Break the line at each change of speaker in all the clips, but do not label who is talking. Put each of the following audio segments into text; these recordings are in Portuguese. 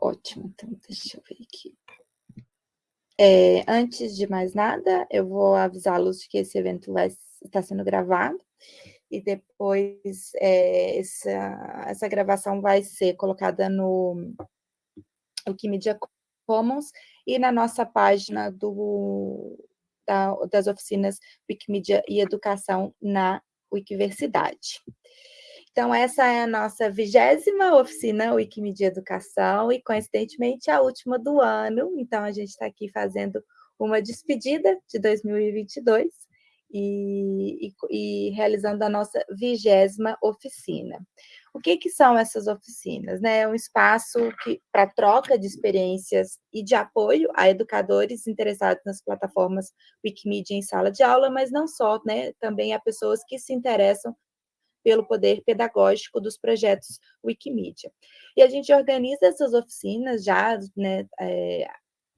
Ótimo, então deixa eu ver aqui. É, antes de mais nada, eu vou avisá-los de que esse evento vai estar sendo gravado e depois é, essa, essa gravação vai ser colocada no Wikimedia Commons e na nossa página do, da, das oficinas Wikimedia e Educação na Wikiversidade. Então, essa é a nossa vigésima oficina Wikimedia Educação e, coincidentemente, a última do ano. Então, a gente está aqui fazendo uma despedida de 2022 e, e, e realizando a nossa vigésima oficina. O que, que são essas oficinas? Né? É um espaço para troca de experiências e de apoio a educadores interessados nas plataformas Wikimedia em sala de aula, mas não só, né? também a pessoas que se interessam pelo poder pedagógico dos projetos Wikimedia. E a gente organiza essas oficinas já né, é,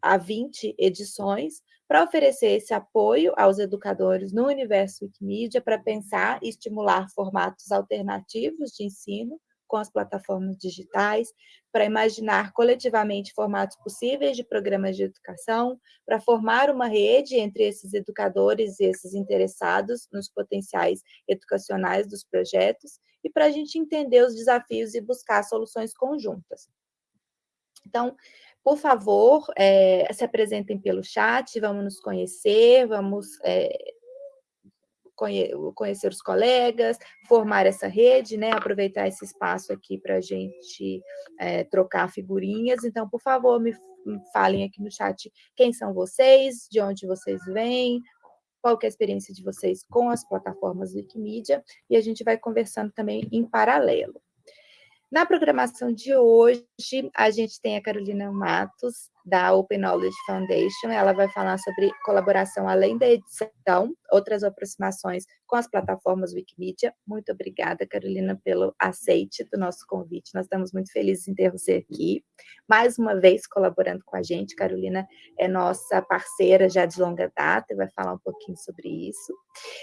há 20 edições, para oferecer esse apoio aos educadores no universo Wikimedia, para pensar e estimular formatos alternativos de ensino, com as plataformas digitais, para imaginar coletivamente formatos possíveis de programas de educação, para formar uma rede entre esses educadores e esses interessados nos potenciais educacionais dos projetos, e para a gente entender os desafios e buscar soluções conjuntas. Então, por favor, é, se apresentem pelo chat, vamos nos conhecer, vamos é, conhecer os colegas, formar essa rede, né? aproveitar esse espaço aqui para a gente é, trocar figurinhas. Então, por favor, me falem aqui no chat quem são vocês, de onde vocês vêm, qual é a experiência de vocês com as plataformas Wikimedia, e a gente vai conversando também em paralelo. Na programação de hoje, a gente tem a Carolina Matos, da Open Knowledge Foundation. Ela vai falar sobre colaboração além da edição, outras aproximações com as plataformas Wikimedia. Muito obrigada, Carolina, pelo aceite do nosso convite. Nós estamos muito felizes em ter você aqui. Mais uma vez colaborando com a gente. Carolina é nossa parceira já de longa data e vai falar um pouquinho sobre isso.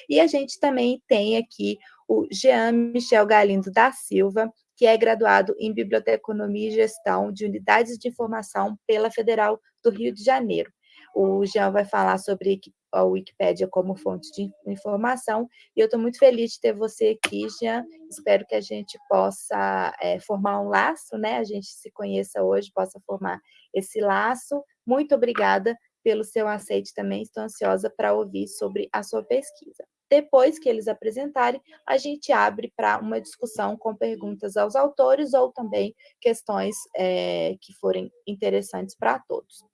E a gente também tem aqui o Jean Michel Galindo da Silva, que é graduado em Biblioteconomia e Gestão de Unidades de Informação pela Federal do Rio de Janeiro. O Jean vai falar sobre a Wikipédia como fonte de informação, e eu estou muito feliz de ter você aqui, Jean. Espero que a gente possa é, formar um laço, né? A gente se conheça hoje, possa formar esse laço. Muito obrigada pelo seu aceite também, estou ansiosa para ouvir sobre a sua pesquisa. Depois que eles apresentarem, a gente abre para uma discussão com perguntas aos autores ou também questões é, que forem interessantes para todos.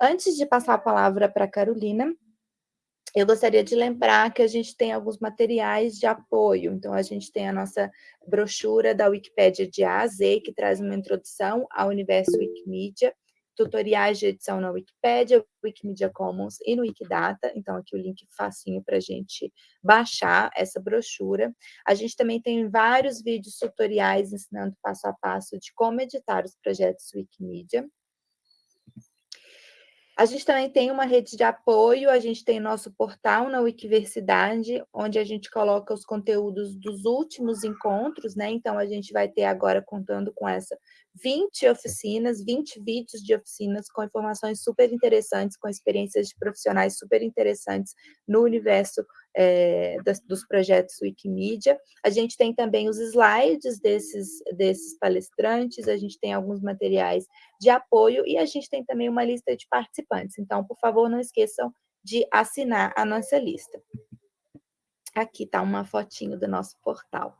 Antes de passar a palavra para a Carolina, eu gostaria de lembrar que a gente tem alguns materiais de apoio. Então, a gente tem a nossa brochura da Wikipédia de A a Z, que traz uma introdução ao universo Wikimedia, tutoriais de edição na Wikipédia, Wikimedia Commons e no Wikidata, então aqui o link facinho para a gente baixar essa brochura. A gente também tem vários vídeos tutoriais ensinando passo a passo de como editar os projetos Wikimedia. A gente também tem uma rede de apoio, a gente tem nosso portal na Wikiversidade, onde a gente coloca os conteúdos dos últimos encontros, né? Então, a gente vai ter agora, contando com essa, 20 oficinas, 20 vídeos de oficinas com informações super interessantes, com experiências de profissionais super interessantes no universo é, das, dos projetos Wikimedia. A gente tem também os slides desses, desses palestrantes, a gente tem alguns materiais de apoio e a gente tem também uma lista de participantes. Então, por favor, não esqueçam de assinar a nossa lista. Aqui está uma fotinho do nosso portal.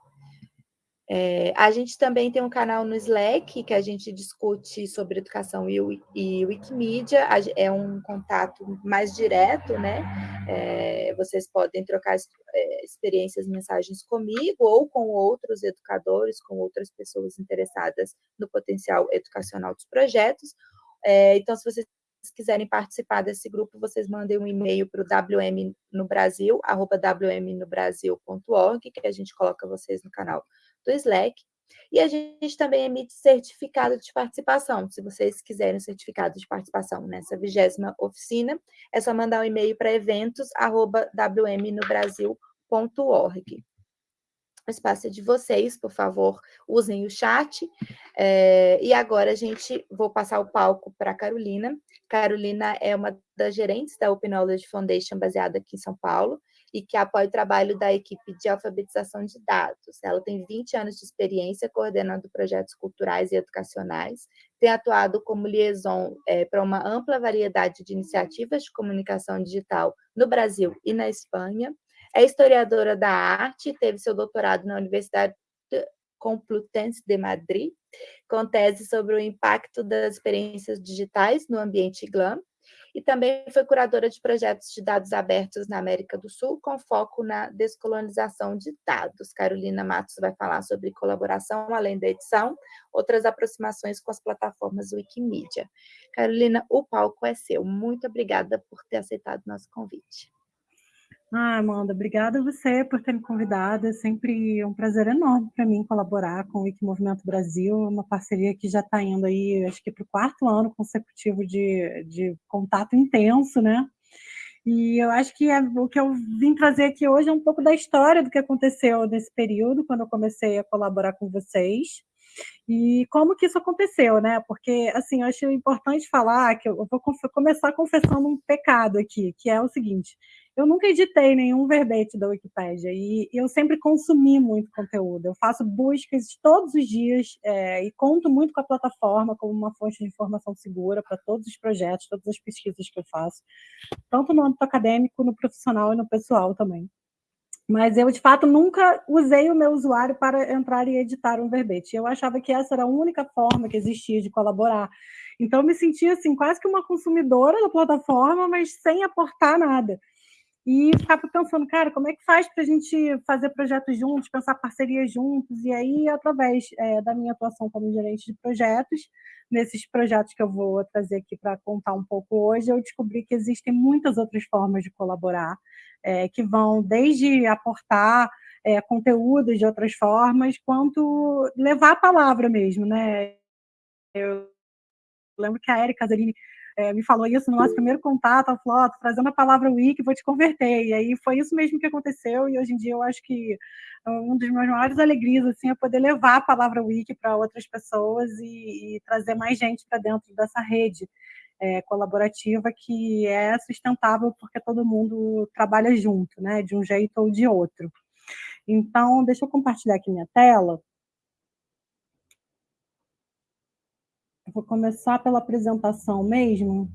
É, a gente também tem um canal no Slack, que a gente discute sobre educação e, e Wikimedia, é um contato mais direto, né? É, vocês podem trocar é, experiências, mensagens comigo ou com outros educadores, com outras pessoas interessadas no potencial educacional dos projetos. É, então, se vocês quiserem participar desse grupo, vocês mandem um e-mail para o wmnobrasil, arroba wmnobrasil.org, que a gente coloca vocês no canal do Slack. E a gente também emite certificado de participação. Se vocês quiserem certificado de participação nessa vigésima oficina, é só mandar um e-mail para eventos.wmnobrasil.org. O espaço é de vocês, por favor, usem o chat. É, e agora a gente, vou passar o palco para a Carolina. Carolina é uma das gerentes da Open Knowledge Foundation, baseada aqui em São Paulo, e que apoia o trabalho da equipe de alfabetização de dados. Ela tem 20 anos de experiência coordenando projetos culturais e educacionais, tem atuado como liaison é, para uma ampla variedade de iniciativas de comunicação digital no Brasil e na Espanha, é historiadora da arte, teve seu doutorado na Universidade Complutense de Madrid, com tese sobre o impacto das experiências digitais no ambiente GLAM, e também foi curadora de projetos de dados abertos na América do Sul, com foco na descolonização de dados. Carolina Matos vai falar sobre colaboração, além da edição, outras aproximações com as plataformas Wikimedia. Carolina, o palco é seu. Muito obrigada por ter aceitado nosso convite.
Ah, Amanda, obrigada a você por ter me convidado. É sempre um prazer enorme para mim colaborar com o Wiki Movimento Brasil, uma parceria que já está indo aí, acho que para o quarto ano consecutivo de, de contato intenso, né? E eu acho que é, o que eu vim trazer aqui hoje é um pouco da história do que aconteceu nesse período, quando eu comecei a colaborar com vocês. E como que isso aconteceu, né? Porque, assim, eu acho importante falar que eu vou começar confessando um pecado aqui, que é o seguinte, eu nunca editei nenhum verbete da Wikipédia e eu sempre consumi muito conteúdo. Eu faço buscas todos os dias é, e conto muito com a plataforma como uma fonte de informação segura para todos os projetos, todas as pesquisas que eu faço, tanto no âmbito acadêmico, no profissional e no pessoal também. Mas eu, de fato, nunca usei o meu usuário para entrar e editar um verbete. Eu achava que essa era a única forma que existia de colaborar. Então, eu me sentia assim, quase que uma consumidora da plataforma, mas sem aportar nada. E ficava pensando, cara, como é que faz para a gente fazer projetos juntos, pensar parcerias juntos? E aí, através é, da minha atuação como gerente de projetos, nesses projetos que eu vou trazer aqui para contar um pouco hoje, eu descobri que existem muitas outras formas de colaborar é, que vão desde aportar é, conteúdos de outras formas, quanto levar a palavra mesmo, né? Eu lembro que a Erika Zarini é, me falou isso no nosso primeiro contato, falou, oh, trazendo a palavra wiki, vou te converter, e aí foi isso mesmo que aconteceu, e hoje em dia eu acho que um dos meus maiores alegrias, assim, é poder levar a palavra wiki para outras pessoas e, e trazer mais gente para dentro dessa rede, é, colaborativa que é sustentável porque todo mundo trabalha junto, né, de um jeito ou de outro. Então, deixa eu compartilhar aqui minha tela. Eu vou começar pela apresentação mesmo.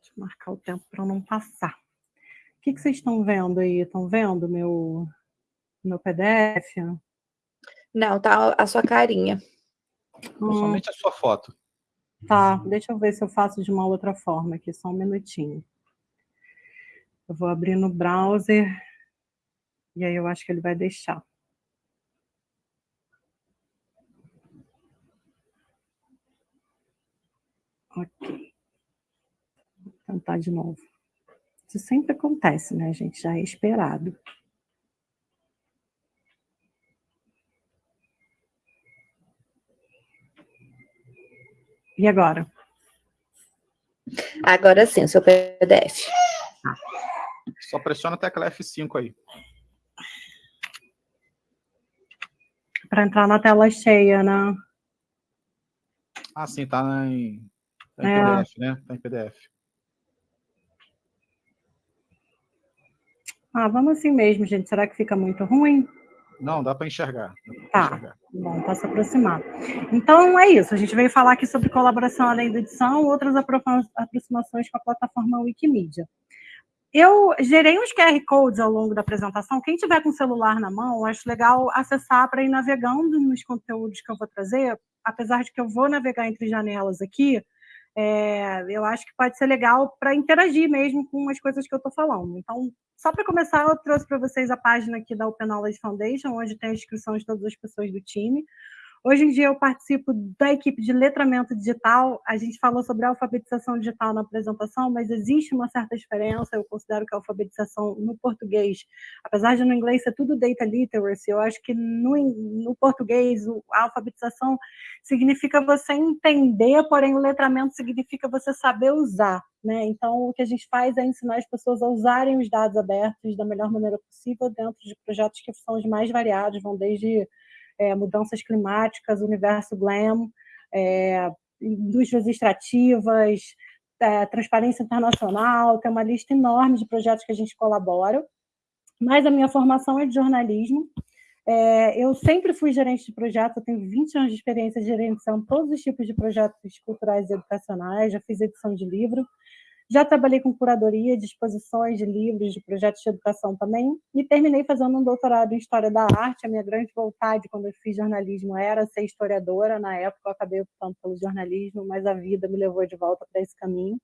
Deixa eu marcar o tempo para não passar. O que, que vocês estão vendo aí? Estão vendo meu, meu PDF?
Não, tá a sua carinha.
Hum. Somente a sua foto.
Tá, deixa eu ver se eu faço de uma outra forma aqui, só um minutinho. Eu vou abrir no browser, e aí eu acho que ele vai deixar. Ok. Vou tentar de novo. Isso sempre acontece, né, gente? Já é esperado. E agora?
Agora sim, o seu PDF.
Só pressiona a tecla F5 aí.
Para entrar na tela cheia, né?
Ah, sim, tá em, tá em é. PDF, né? Tá em PDF.
Ah, vamos assim mesmo, gente. Será que fica muito ruim?
Não, dá para enxergar.
tá, enxergar. bom, para se aproximar. Então, é isso. A gente veio falar aqui sobre colaboração além da edição, outras aproximações com a plataforma Wikimedia. Eu gerei uns QR Codes ao longo da apresentação. Quem tiver com o celular na mão, acho legal acessar para ir navegando nos conteúdos que eu vou trazer, apesar de que eu vou navegar entre janelas aqui, é, eu acho que pode ser legal para interagir mesmo com as coisas que eu estou falando. Então, só para começar, eu trouxe para vocês a página aqui da Open Knowledge Foundation, onde tem a inscrição de todas as pessoas do time. Hoje em dia eu participo da equipe de letramento digital. A gente falou sobre alfabetização digital na apresentação, mas existe uma certa diferença. Eu considero que a alfabetização no português, apesar de no inglês ser tudo data literacy, eu acho que no, no português a alfabetização significa você entender, porém o letramento significa você saber usar. Né? Então, o que a gente faz é ensinar as pessoas a usarem os dados abertos da melhor maneira possível dentro de projetos que são os mais variados, vão desde é, mudanças climáticas, universo glam, é, indústrias extrativas, é, transparência internacional, tem uma lista enorme de projetos que a gente colabora, mas a minha formação é de jornalismo, é, eu sempre fui gerente de projetos, eu tenho 20 anos de experiência gerenciando todos os tipos de projetos culturais e educacionais, já fiz edição de livro, já trabalhei com curadoria de exposições de livros, de projetos de educação também, e terminei fazendo um doutorado em História da Arte. A minha grande vontade, quando eu fiz jornalismo, era ser historiadora. Na época, eu acabei optando pelo jornalismo, mas a vida me levou de volta para esse caminho.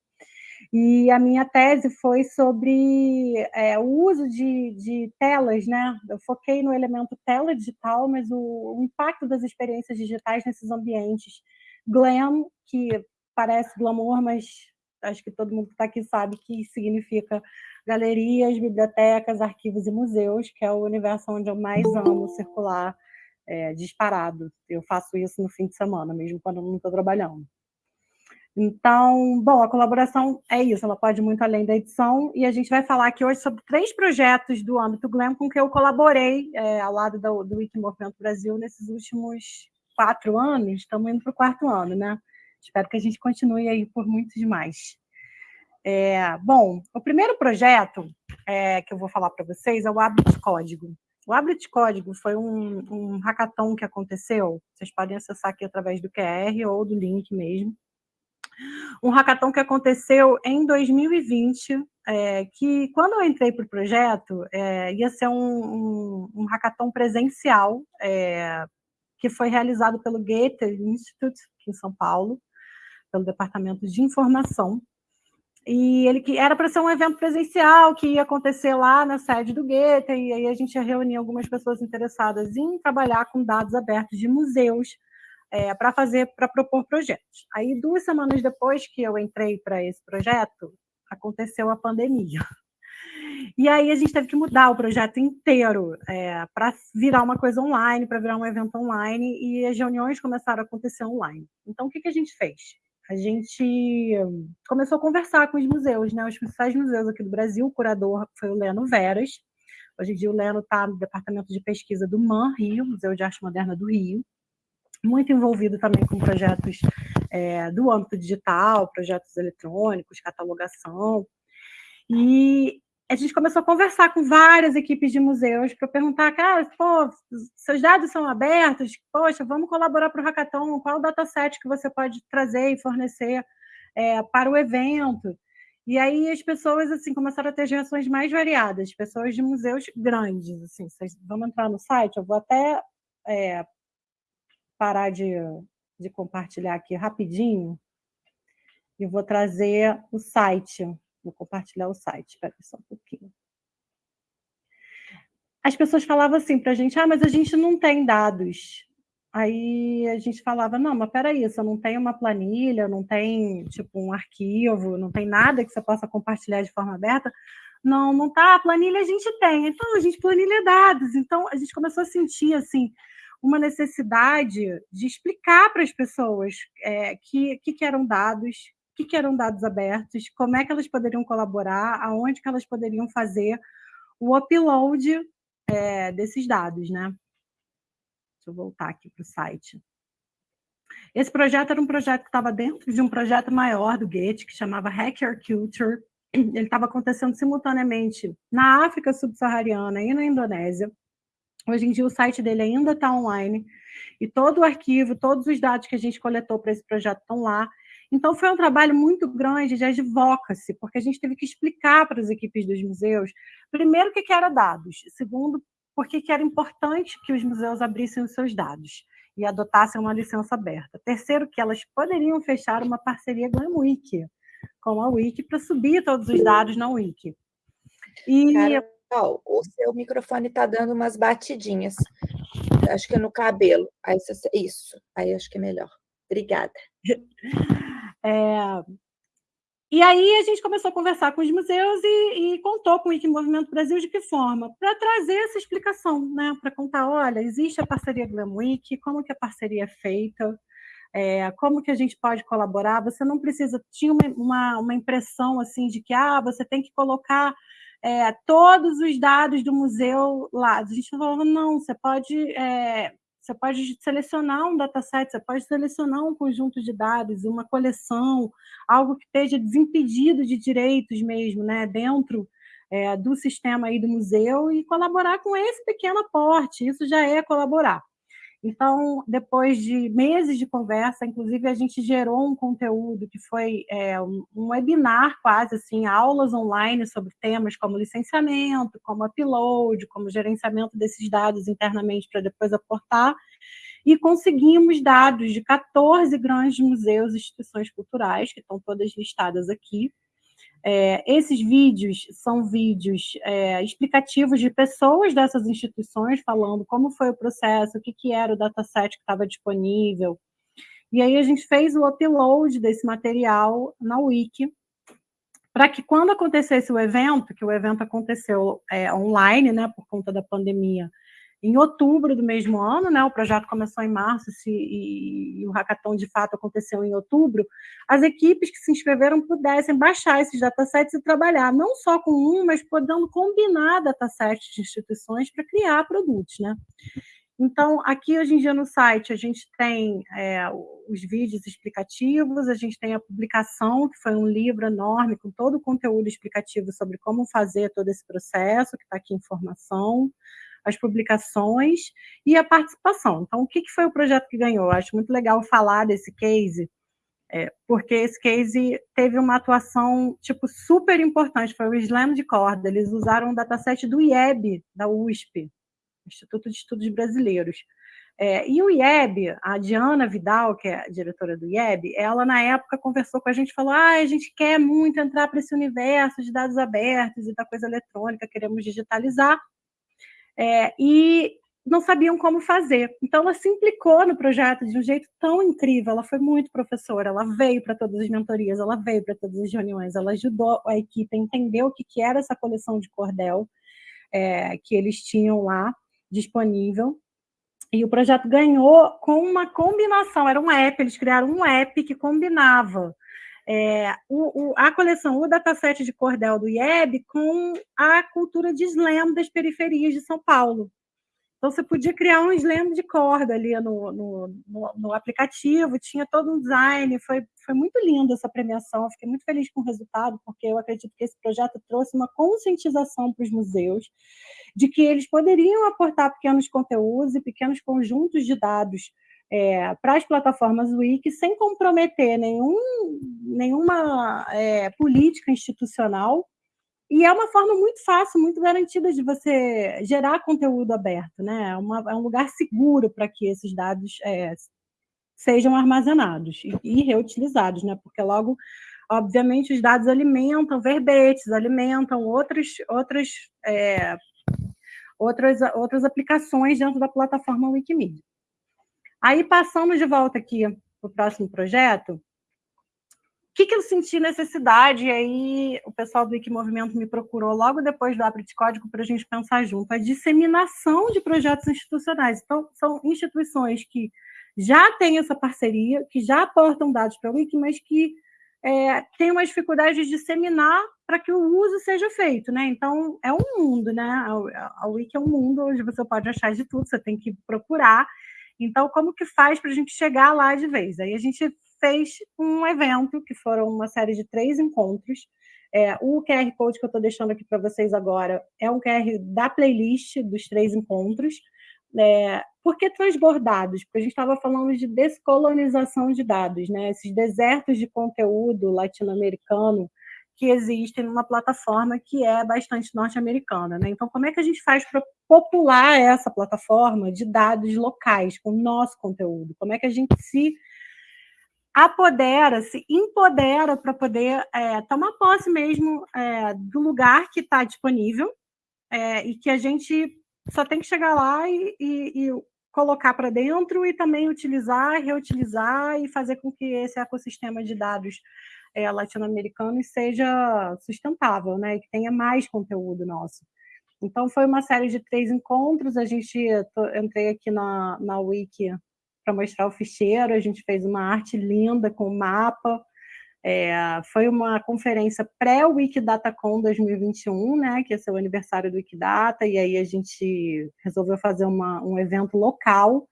E a minha tese foi sobre é, o uso de, de, telas, né? Eu foquei no elemento tela digital, mas o, o impacto das experiências digitais nesses ambientes. Glam, que parece glamour, mas acho que todo mundo que está aqui sabe que significa galerias, bibliotecas, arquivos e museus, que é o universo onde eu mais amo circular é, disparado. Eu faço isso no fim de semana, mesmo quando eu não estou trabalhando. Então, bom, a colaboração é isso, ela pode ir muito além da edição, e a gente vai falar aqui hoje sobre três projetos do âmbito Glam com que eu colaborei é, ao lado do, do Wiki Movimento Brasil nesses últimos quatro anos, estamos indo para o quarto ano, né? Espero que a gente continue aí por muitos mais. É, bom, o primeiro projeto é, que eu vou falar para vocês é o Abit Código. O Abit Código foi um, um hackathon que aconteceu, vocês podem acessar aqui através do QR ou do link mesmo. Um hackathon que aconteceu em 2020, é, que quando eu entrei para o projeto, é, ia ser um, um, um hackathon presencial, é, que foi realizado pelo Goethe Institute, aqui em São Paulo, pelo Departamento de Informação. E ele que era para ser um evento presencial que ia acontecer lá na sede do Goethe, e aí a gente ia reunir algumas pessoas interessadas em trabalhar com dados abertos de museus é, para fazer, para propor projetos. Aí, duas semanas depois que eu entrei para esse projeto, aconteceu a pandemia. E aí a gente teve que mudar o projeto inteiro é, para virar uma coisa online, para virar um evento online, e as reuniões começaram a acontecer online. Então, o que, que a gente fez? A gente começou a conversar com os museus, né? Os principais museus aqui do Brasil, o curador foi o Leno Veras. Hoje em dia o Leno está no departamento de pesquisa do MAN Rio, Museu de Arte Moderna do Rio, muito envolvido também com projetos é, do âmbito digital, projetos eletrônicos, catalogação. E a gente começou a conversar com várias equipes de museus para perguntar, cara, pô, seus dados são abertos, poxa, vamos colaborar para o Hackathon, qual o dataset que você pode trazer e fornecer é, para o evento? E aí as pessoas assim começaram a ter reações mais variadas, pessoas de museus grandes, assim, vocês vão entrar no site, eu vou até é, parar de, de compartilhar aqui rapidinho e vou trazer o site Vou compartilhar o site, espera só um pouquinho. As pessoas falavam assim para a gente, ah, mas a gente não tem dados. Aí a gente falava, não, mas peraí, você não tem uma planilha, não tem, tipo, um arquivo, não tem nada que você possa compartilhar de forma aberta. Não, não tá, a planilha a gente tem. Então, a gente planilha dados. Então, a gente começou a sentir, assim, uma necessidade de explicar para as pessoas é, que, que, que eram dados, que, que eram dados abertos, como é que elas poderiam colaborar, aonde que elas poderiam fazer o upload é, desses dados, né? Deixa eu voltar aqui para o site. Esse projeto era um projeto que estava dentro de um projeto maior do Goethe, que chamava Hacker Culture. Ele estava acontecendo simultaneamente na África subsaariana e na Indonésia. Hoje em dia o site dele ainda está online, e todo o arquivo, todos os dados que a gente coletou para esse projeto estão lá. Então, foi um trabalho muito grande de advocacy, porque a gente teve que explicar para as equipes dos museus, primeiro, o que, que era dados, segundo, por que era importante que os museus abrissem os seus dados e adotassem uma licença aberta. Terceiro, que elas poderiam fechar uma parceria com a Wiki, com a Wiki, para subir todos os dados na Wiki.
E... Carol, o seu microfone está dando umas batidinhas. acho que é no cabelo. Aí, isso, aí acho que é melhor. Obrigada.
É, e aí a gente começou a conversar com os museus e, e contou com o Wiki Movimento Brasil de que forma? Para trazer essa explicação, né? para contar, olha, existe a parceria Glam Week, como que a parceria é feita, é, como que a gente pode colaborar, você não precisa, tinha uma, uma, uma impressão assim de que ah, você tem que colocar é, todos os dados do museu lá. A gente falou, não, você pode é, você pode selecionar um dataset, você pode selecionar um conjunto de dados, uma coleção, algo que esteja desimpedido de direitos mesmo, né, dentro é, do sistema aí do museu e colaborar com esse pequeno aporte, isso já é colaborar. Então, depois de meses de conversa, inclusive a gente gerou um conteúdo que foi é, um, webinar quase assim, aulas online sobre temas como licenciamento, como upload, como gerenciamento desses dados internamente para depois aportar, e conseguimos dados de 14 grandes museus e instituições culturais, que estão todas listadas aqui, é, esses vídeos são vídeos é, explicativos de pessoas dessas instituições, falando como foi o processo, o que, que era o dataset que estava disponível. E aí a gente fez o upload desse material na Wiki, para que quando acontecesse o evento, que o evento aconteceu é, online, né, por conta da pandemia, em outubro do mesmo ano, né, o projeto começou em março se, e, e, o hackathon de fato aconteceu em outubro, as equipes que se inscreveram pudessem baixar esses datasets e trabalhar, não só com um, mas podendo combinar datasets de instituições para criar produtos. Né? Então, aqui hoje em dia no site a gente tem é, os vídeos explicativos, a gente tem a publicação, que foi um livro enorme com todo o conteúdo explicativo sobre como fazer todo esse processo, que está aqui em formação, as publicações e a participação. Então, o que, foi o projeto que ganhou? Eu acho muito legal falar desse case, é, porque esse case teve uma atuação tipo super importante, foi o Slam de corda, eles usaram um dataset do IEB, da USP, Instituto de Estudos Brasileiros. É, e o IEB, a Diana Vidal, que é a diretora do IEB, ela na época conversou com a gente e falou: ah, a gente quer muito entrar para esse universo de dados abertos e da coisa eletrônica, queremos digitalizar é, e não sabiam como fazer. Então, ela se implicou no projeto de um jeito tão incrível, ela foi muito professora, ela veio para todas as mentorias, ela veio para todas as reuniões, ela ajudou a equipe a entender o que, que era essa coleção de cordel é, que eles tinham lá disponível, e o projeto ganhou com uma combinação, era um app, eles criaram um app que combinava é, o, o, a coleção, o dataset de cordel do IEB com a cultura de slam das periferias de São Paulo. Então, você podia criar um slam de corda ali no, no, no, no aplicativo, tinha todo um design, foi, foi muito lindo essa premiação, fiquei muito feliz com o resultado, porque eu acredito que esse projeto trouxe uma conscientização para os museus de que eles poderiam aportar pequenos conteúdos e pequenos conjuntos de dados é, para as plataformas Wiki sem comprometer nenhum, nenhuma é, política institucional. E é uma forma muito fácil, muito garantida de você gerar conteúdo aberto. Né? É, uma, é um lugar seguro para que esses dados é, sejam armazenados e, e reutilizados, né? porque logo obviamente, os dados alimentam verbetes, alimentam outras, outras, é, outras, outras aplicações dentro da plataforma Wikimedia. Aí, passando de volta aqui para o próximo projeto, o que, que eu senti necessidade, e aí o pessoal do Wikimovimento me procurou logo depois do Abre de Código para a gente pensar junto, a disseminação de projetos institucionais. Então, são instituições que já têm essa parceria, que já aportam dados para o Wiki, mas que é, têm uma dificuldade de disseminar para que o uso seja feito, né? Então, é um mundo, né? A, a Wiki é um mundo onde você pode achar de tudo, você tem que procurar, então, como que faz para a gente chegar lá de vez? Aí a gente fez um evento, que foram uma série de três encontros. É, o QR Code que eu estou deixando aqui para vocês agora é um QR da playlist dos três encontros. É, por que transbordados? Porque a gente estava falando de descolonização de dados, né? esses desertos de conteúdo latino-americano que existem numa plataforma que é bastante norte-americana. Né? Então, como é que a gente faz para popular essa plataforma de dados locais, com o nosso conteúdo? Como é que a gente se apodera, se empodera para poder é, tomar posse mesmo é, do lugar que está disponível é, e que a gente só tem que chegar lá e, e, e colocar para dentro e também utilizar, reutilizar e fazer com que esse ecossistema de dados é, latino-americanos seja sustentável, né? Que tenha mais conteúdo nosso. Então, foi uma série de três encontros. A gente entrei aqui na, na Wiki para mostrar o ficheiro, a gente fez uma arte linda com mapa. É, foi uma conferência pré-Wikidatacon 2021, né, que é o aniversário do Wikidata, e aí a gente resolveu fazer uma, um evento local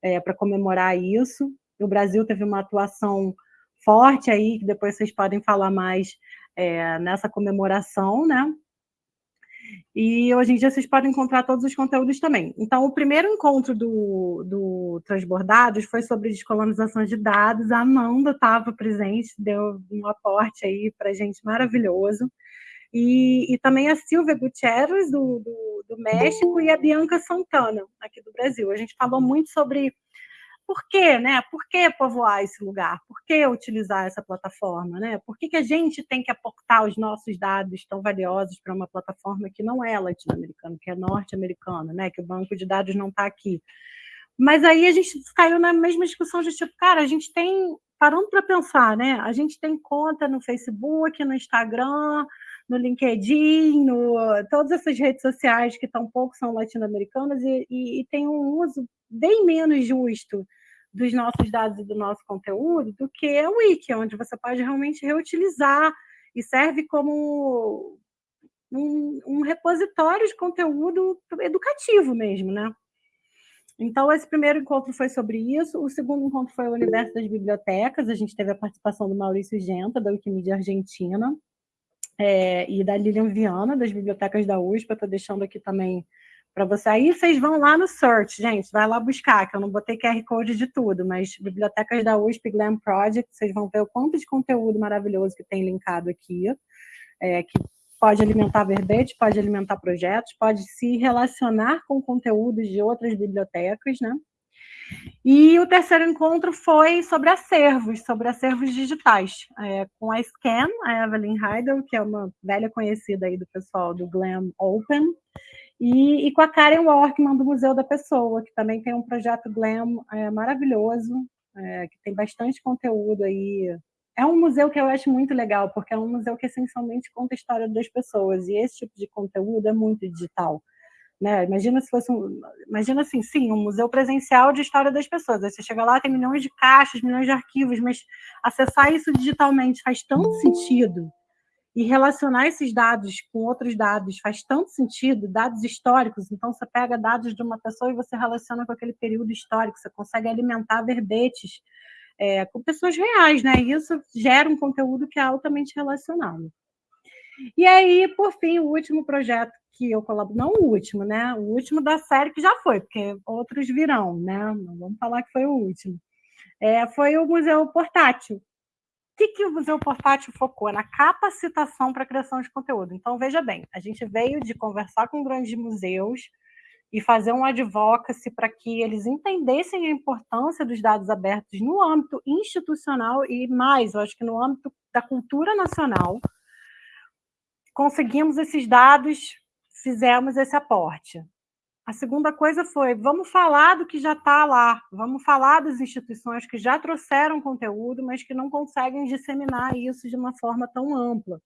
é, para comemorar isso. O Brasil teve uma atuação forte aí, que depois vocês podem falar mais é, nessa comemoração, né? E hoje em dia vocês podem encontrar todos os conteúdos também. Então, o primeiro encontro do, do Transbordados foi sobre descolonização de dados. A Amanda estava presente, deu um aporte aí para gente maravilhoso. E, e, também a Silvia Gutierrez, do, do, do México, e a Bianca Santana, aqui do Brasil. A gente falou muito sobre por quê, né? Por que povoar esse lugar? Por que utilizar essa plataforma, né? Por que, que a gente tem que aportar os nossos dados tão valiosos para uma plataforma que não é latino-americana, que é norte-americana, né? Que o banco de dados não está aqui. Mas aí a gente caiu na mesma discussão de tipo, cara, a gente tem, parando para pensar, né? A gente tem conta no Facebook, no Instagram, no LinkedIn, no, todas essas redes sociais que tão pouco são latino-americanas e, e, e tem um uso bem menos justo dos nossos dados e do nosso conteúdo do que o Wiki, onde você pode realmente reutilizar e serve como um, um repositório de conteúdo educativo mesmo, né? Então, esse primeiro encontro foi sobre isso. O segundo encontro foi o Universo das Bibliotecas. A gente teve a participação do Maurício Genta, da Wikimedia Argentina, é, e da Lilian Viana, das Bibliotecas da USP. Eu estou deixando aqui também para você. Aí vocês vão lá no search, gente, vai lá buscar, que eu não botei QR Code de tudo, mas Bibliotecas da USP Glam Project, vocês vão ver o quanto de conteúdo maravilhoso que tem linkado aqui, é, que pode alimentar verbete, pode alimentar projetos, pode se relacionar com conteúdos de outras bibliotecas, né? E o terceiro encontro foi sobre acervos, sobre acervos digitais, é, com a Scan, a Evelyn Heidel, que é uma velha conhecida aí do pessoal do Glam Open, e, e, com a Karen Workman, do Museu da Pessoa, que também tem um projeto Glam é, maravilhoso, é, que tem bastante conteúdo aí. É um museu que eu acho muito legal, porque é um museu que essencialmente conta a história das pessoas, e esse tipo de conteúdo é muito digital. Né? Imagina se fosse um, imagina assim, sim, um museu presencial de história das pessoas. Aí você chega lá, tem milhões de caixas, milhões de arquivos, mas acessar isso digitalmente faz tanto sentido e relacionar esses dados com outros dados faz tanto sentido, dados históricos, então você pega dados de uma pessoa e você relaciona com aquele período histórico, você consegue alimentar verbetes é, com pessoas reais, né? E isso gera um conteúdo que é altamente relacionado. E aí, por fim, o último projeto que eu colaboro, não o último, né? O último da série que já foi, porque outros virão, né? Não vamos falar que foi o último. É, foi o Museu Portátil, que, que o Museu Portátil focou? Na capacitação para criação de conteúdo. Então, veja bem, a gente veio de conversar com grandes museus e fazer um advocacy para que eles entendessem a importância dos dados abertos no âmbito institucional e mais, eu acho que no âmbito da cultura nacional. Conseguimos esses dados, fizemos esse aporte. A segunda coisa foi, vamos falar do que já está lá, vamos falar das instituições que já trouxeram conteúdo, mas que não conseguem disseminar isso de uma forma tão ampla.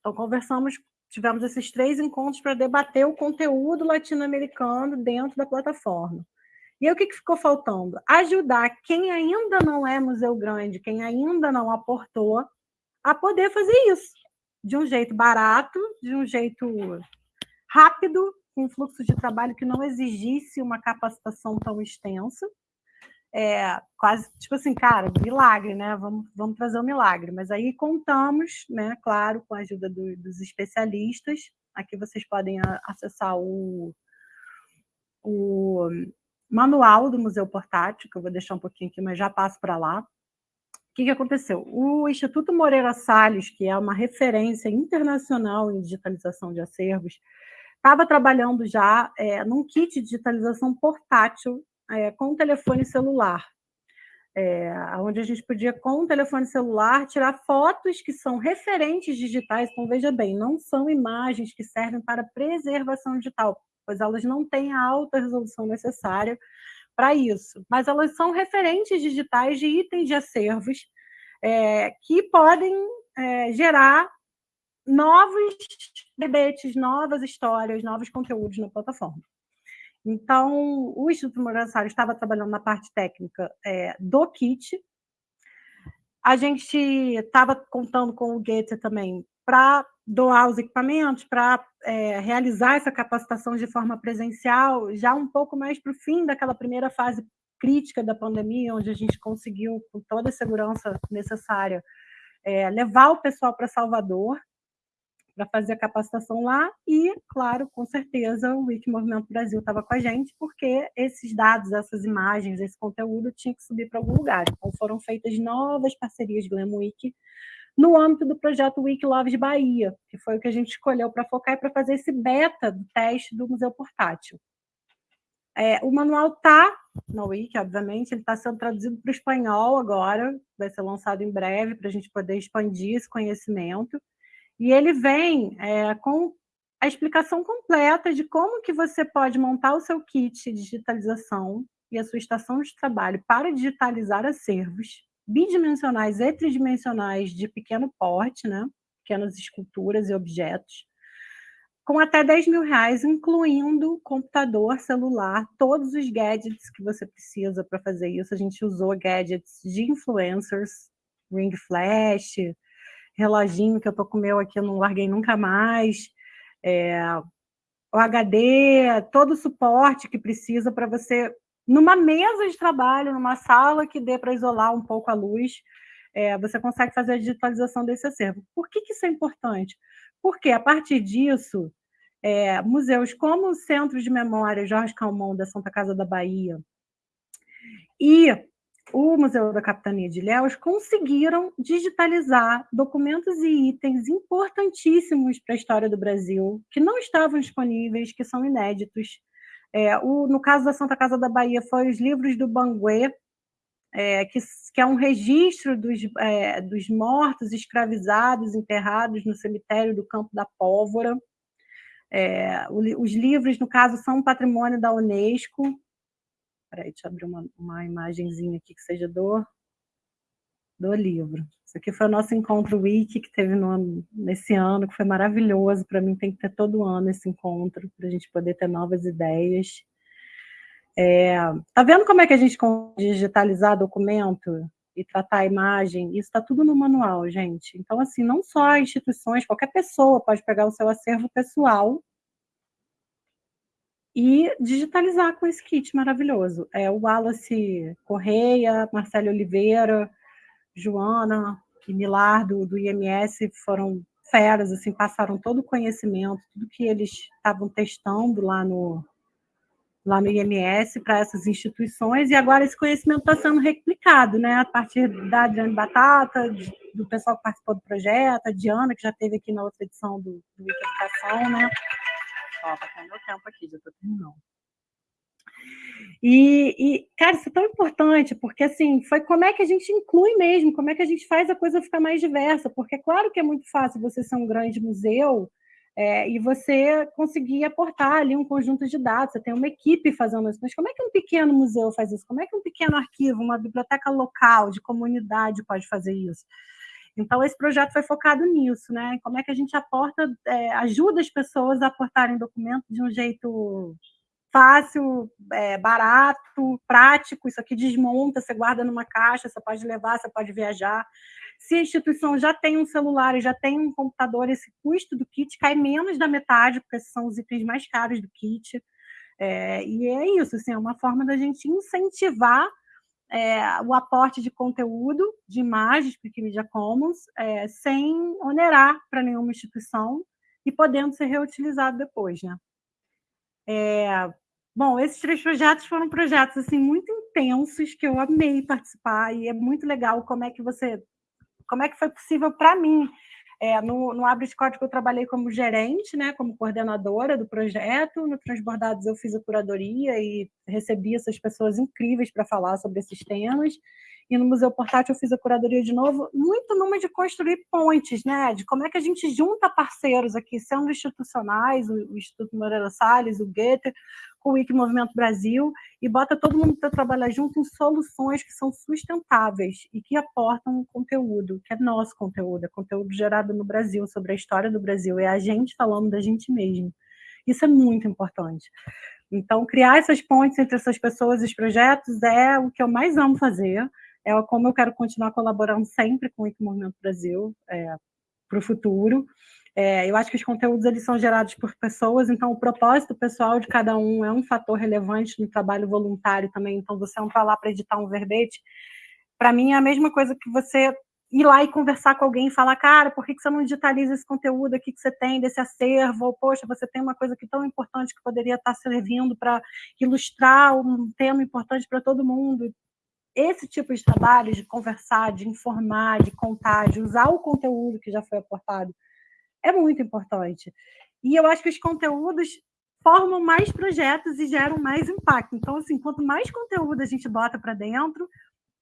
Então, conversamos, tivemos esses três encontros para debater o conteúdo latino-americano dentro da plataforma. E aí, o que, que ficou faltando? Ajudar quem ainda não é museu grande, quem ainda não aportou, a poder fazer isso de um jeito barato, de um jeito rápido com um fluxo de trabalho que não exigisse uma capacitação tão extensa. É, quase, tipo assim, cara, milagre, né? Vamos, vamos trazer um milagre. Mas aí contamos, né, claro, com a ajuda do, dos especialistas. Aqui vocês podem acessar o, o manual do Museu Portátil, que eu vou deixar um pouquinho aqui, mas já passo para lá. Que, que aconteceu? O Instituto Moreira Salles, que é uma referência internacional em digitalização de acervos, estava trabalhando já é, num kit de digitalização portátil é, com telefone celular, é, onde a gente podia, com o telefone celular, tirar fotos que são referentes digitais. Então, veja bem, não são imagens que servem para preservação digital. pois elas não têm a alta resolução necessária para isso, mas elas são referentes digitais de itens de acervos é, que podem é, gerar novos debates, novas histórias, novos conteúdos na plataforma. Então, o Instituto Morassari estava trabalhando na parte técnica é, do kit. A gente estava contando com o Goethe também para doar os equipamentos, para é, realizar essa capacitação de forma presencial, já um pouco mais para o fim daquela primeira fase crítica da pandemia, onde a gente conseguiu, com toda a segurança necessária, é, levar o pessoal para Salvador, para fazer a capacitação lá e, claro, com certeza o Wiki Movimento Brasil estava com a gente, porque esses dados, essas imagens, esse conteúdo tinha que subir para algum lugar. Então foram feitas novas parcerias Glam Wiki no âmbito do projeto Wiki Loves Bahia, que foi o que a gente escolheu para focar e para fazer esse beta do teste do Museu Portátil. É, o manual está na Wiki, obviamente, ele está sendo traduzido para o espanhol agora, vai ser lançado em breve para a gente poder expandir esse conhecimento. E ele vem é, com a explicação completa de como que você pode montar o seu kit de digitalização e a sua estação de trabalho para digitalizar acervos bidimensionais e tridimensionais de pequeno porte, né? pequenas esculturas e objetos, com até 10 mil reais, incluindo computador, celular, todos os gadgets que você precisa para fazer isso. A gente usou gadgets de influencers, ring flash, reloginho que eu tô com o meu aqui, eu não larguei nunca mais. É, o HD, todo o suporte que precisa para você, numa mesa de trabalho, numa sala que dê para isolar um pouco a luz, é, você consegue fazer a digitalização desse acervo. Por que, que isso é importante? Porque, a partir disso, é, museus como o Centro de Memória Jorge Calmon, da Santa Casa da Bahia, e o Museu da Capitania de Ilhéus conseguiram digitalizar documentos e itens importantíssimos para a história do Brasil, que não estavam disponíveis, que são inéditos. É, o, no caso da Santa Casa da Bahia, foi os livros do Banguê, é, que, que, é um registro dos, é, dos mortos escravizados, enterrados no cemitério do Campo da Pólvora. É, os livros, no caso, são patrimônio da Unesco, Peraí, deixa eu abrir uma, uma imagenzinha aqui que seja do, do livro. Isso aqui foi o nosso encontro wiki que teve no, nesse ano, que foi maravilhoso. Para mim tem que ter todo ano esse encontro, para a gente poder ter novas ideias. É, tá vendo como é que a gente consegue digitalizar documento e tratar a imagem? Isso está tudo no manual, gente. Então, assim, não só instituições, qualquer pessoa pode pegar o seu acervo pessoal e digitalizar com esse kit maravilhoso. É, o Wallace Correia, Marcelo Oliveira, Joana e Milar do, do IMS foram feras, assim, passaram todo o conhecimento, tudo que eles estavam testando lá no, lá no IMS para essas instituições, e agora esse conhecimento está sendo replicado, né, a partir da Adriane Batata, do pessoal que participou do projeto, a Diana, que já esteve aqui na outra edição do, do Educação, né, Ó, tá meu tempo aqui, já tô terminando. E, e, cara, isso é tão importante, porque assim, foi como é que a gente inclui mesmo, como é que a gente faz a coisa ficar mais diversa, porque é claro que é muito fácil você ser um grande museu é, e você conseguir aportar ali um conjunto de dados, você tem uma equipe fazendo isso, mas como é que um pequeno museu faz isso? Como é que um pequeno arquivo, uma biblioteca local, de comunidade pode fazer isso? Então, esse projeto foi focado nisso, né? Como é que a gente aporta, é, ajuda as pessoas a aportarem documentos de um jeito fácil, é, barato, prático. Isso aqui desmonta, você guarda numa caixa, você pode levar, você pode viajar. Se a instituição já tem um celular e já tem um computador, esse custo do kit cai menos da metade, porque esses são os itens mais caros do kit. É, e é isso, assim, é uma forma da gente incentivar é, o aporte de conteúdo, de imagens para Wikimedia Commons, é, sem onerar para nenhuma instituição e podendo ser reutilizado depois. Né? É, bom, esses três projetos foram projetos assim, muito intensos, que eu amei participar, e é muito legal como é que você... Como é que foi possível para mim é, no, no Abre Código eu trabalhei como gerente, né, como coordenadora do projeto. No Transbordados eu fiz a curadoria e recebi essas pessoas incríveis para falar sobre esses temas. E no Museu Portátil eu fiz a curadoria de novo, muito numa de construir pontes, né? De como é que a gente junta parceiros aqui, sendo institucionais, o, Instituto Moreira Salles, o Goethe, com o Wiki Movimento Brasil, e bota todo mundo para trabalhar junto em soluções que são sustentáveis e que aportam conteúdo, que é nosso conteúdo, é conteúdo gerado no Brasil, sobre a história do Brasil, é a gente falando da gente mesmo. Isso é muito importante. Então, criar essas pontes entre essas pessoas e os projetos é o que eu mais amo fazer, é como eu quero continuar colaborando sempre com o Movimento Brasil é, para o futuro. É, eu acho que os conteúdos eles são gerados por pessoas, então o propósito pessoal de cada um é um fator relevante no trabalho voluntário também. Então, você não está lá para editar um verbete. Para mim, é a mesma coisa que você ir lá e conversar com alguém e falar, cara, por que você não digitaliza esse conteúdo aqui que você tem desse acervo? Ou, poxa, você tem uma coisa aqui tão importante que poderia estar servindo para ilustrar um tema importante para todo mundo esse tipo de trabalho, de conversar, de informar, de contar, de usar o conteúdo que já foi aportado, é muito importante. E eu acho que os conteúdos formam mais projetos e geram mais impacto. Então, assim, quanto mais conteúdo a gente bota para dentro,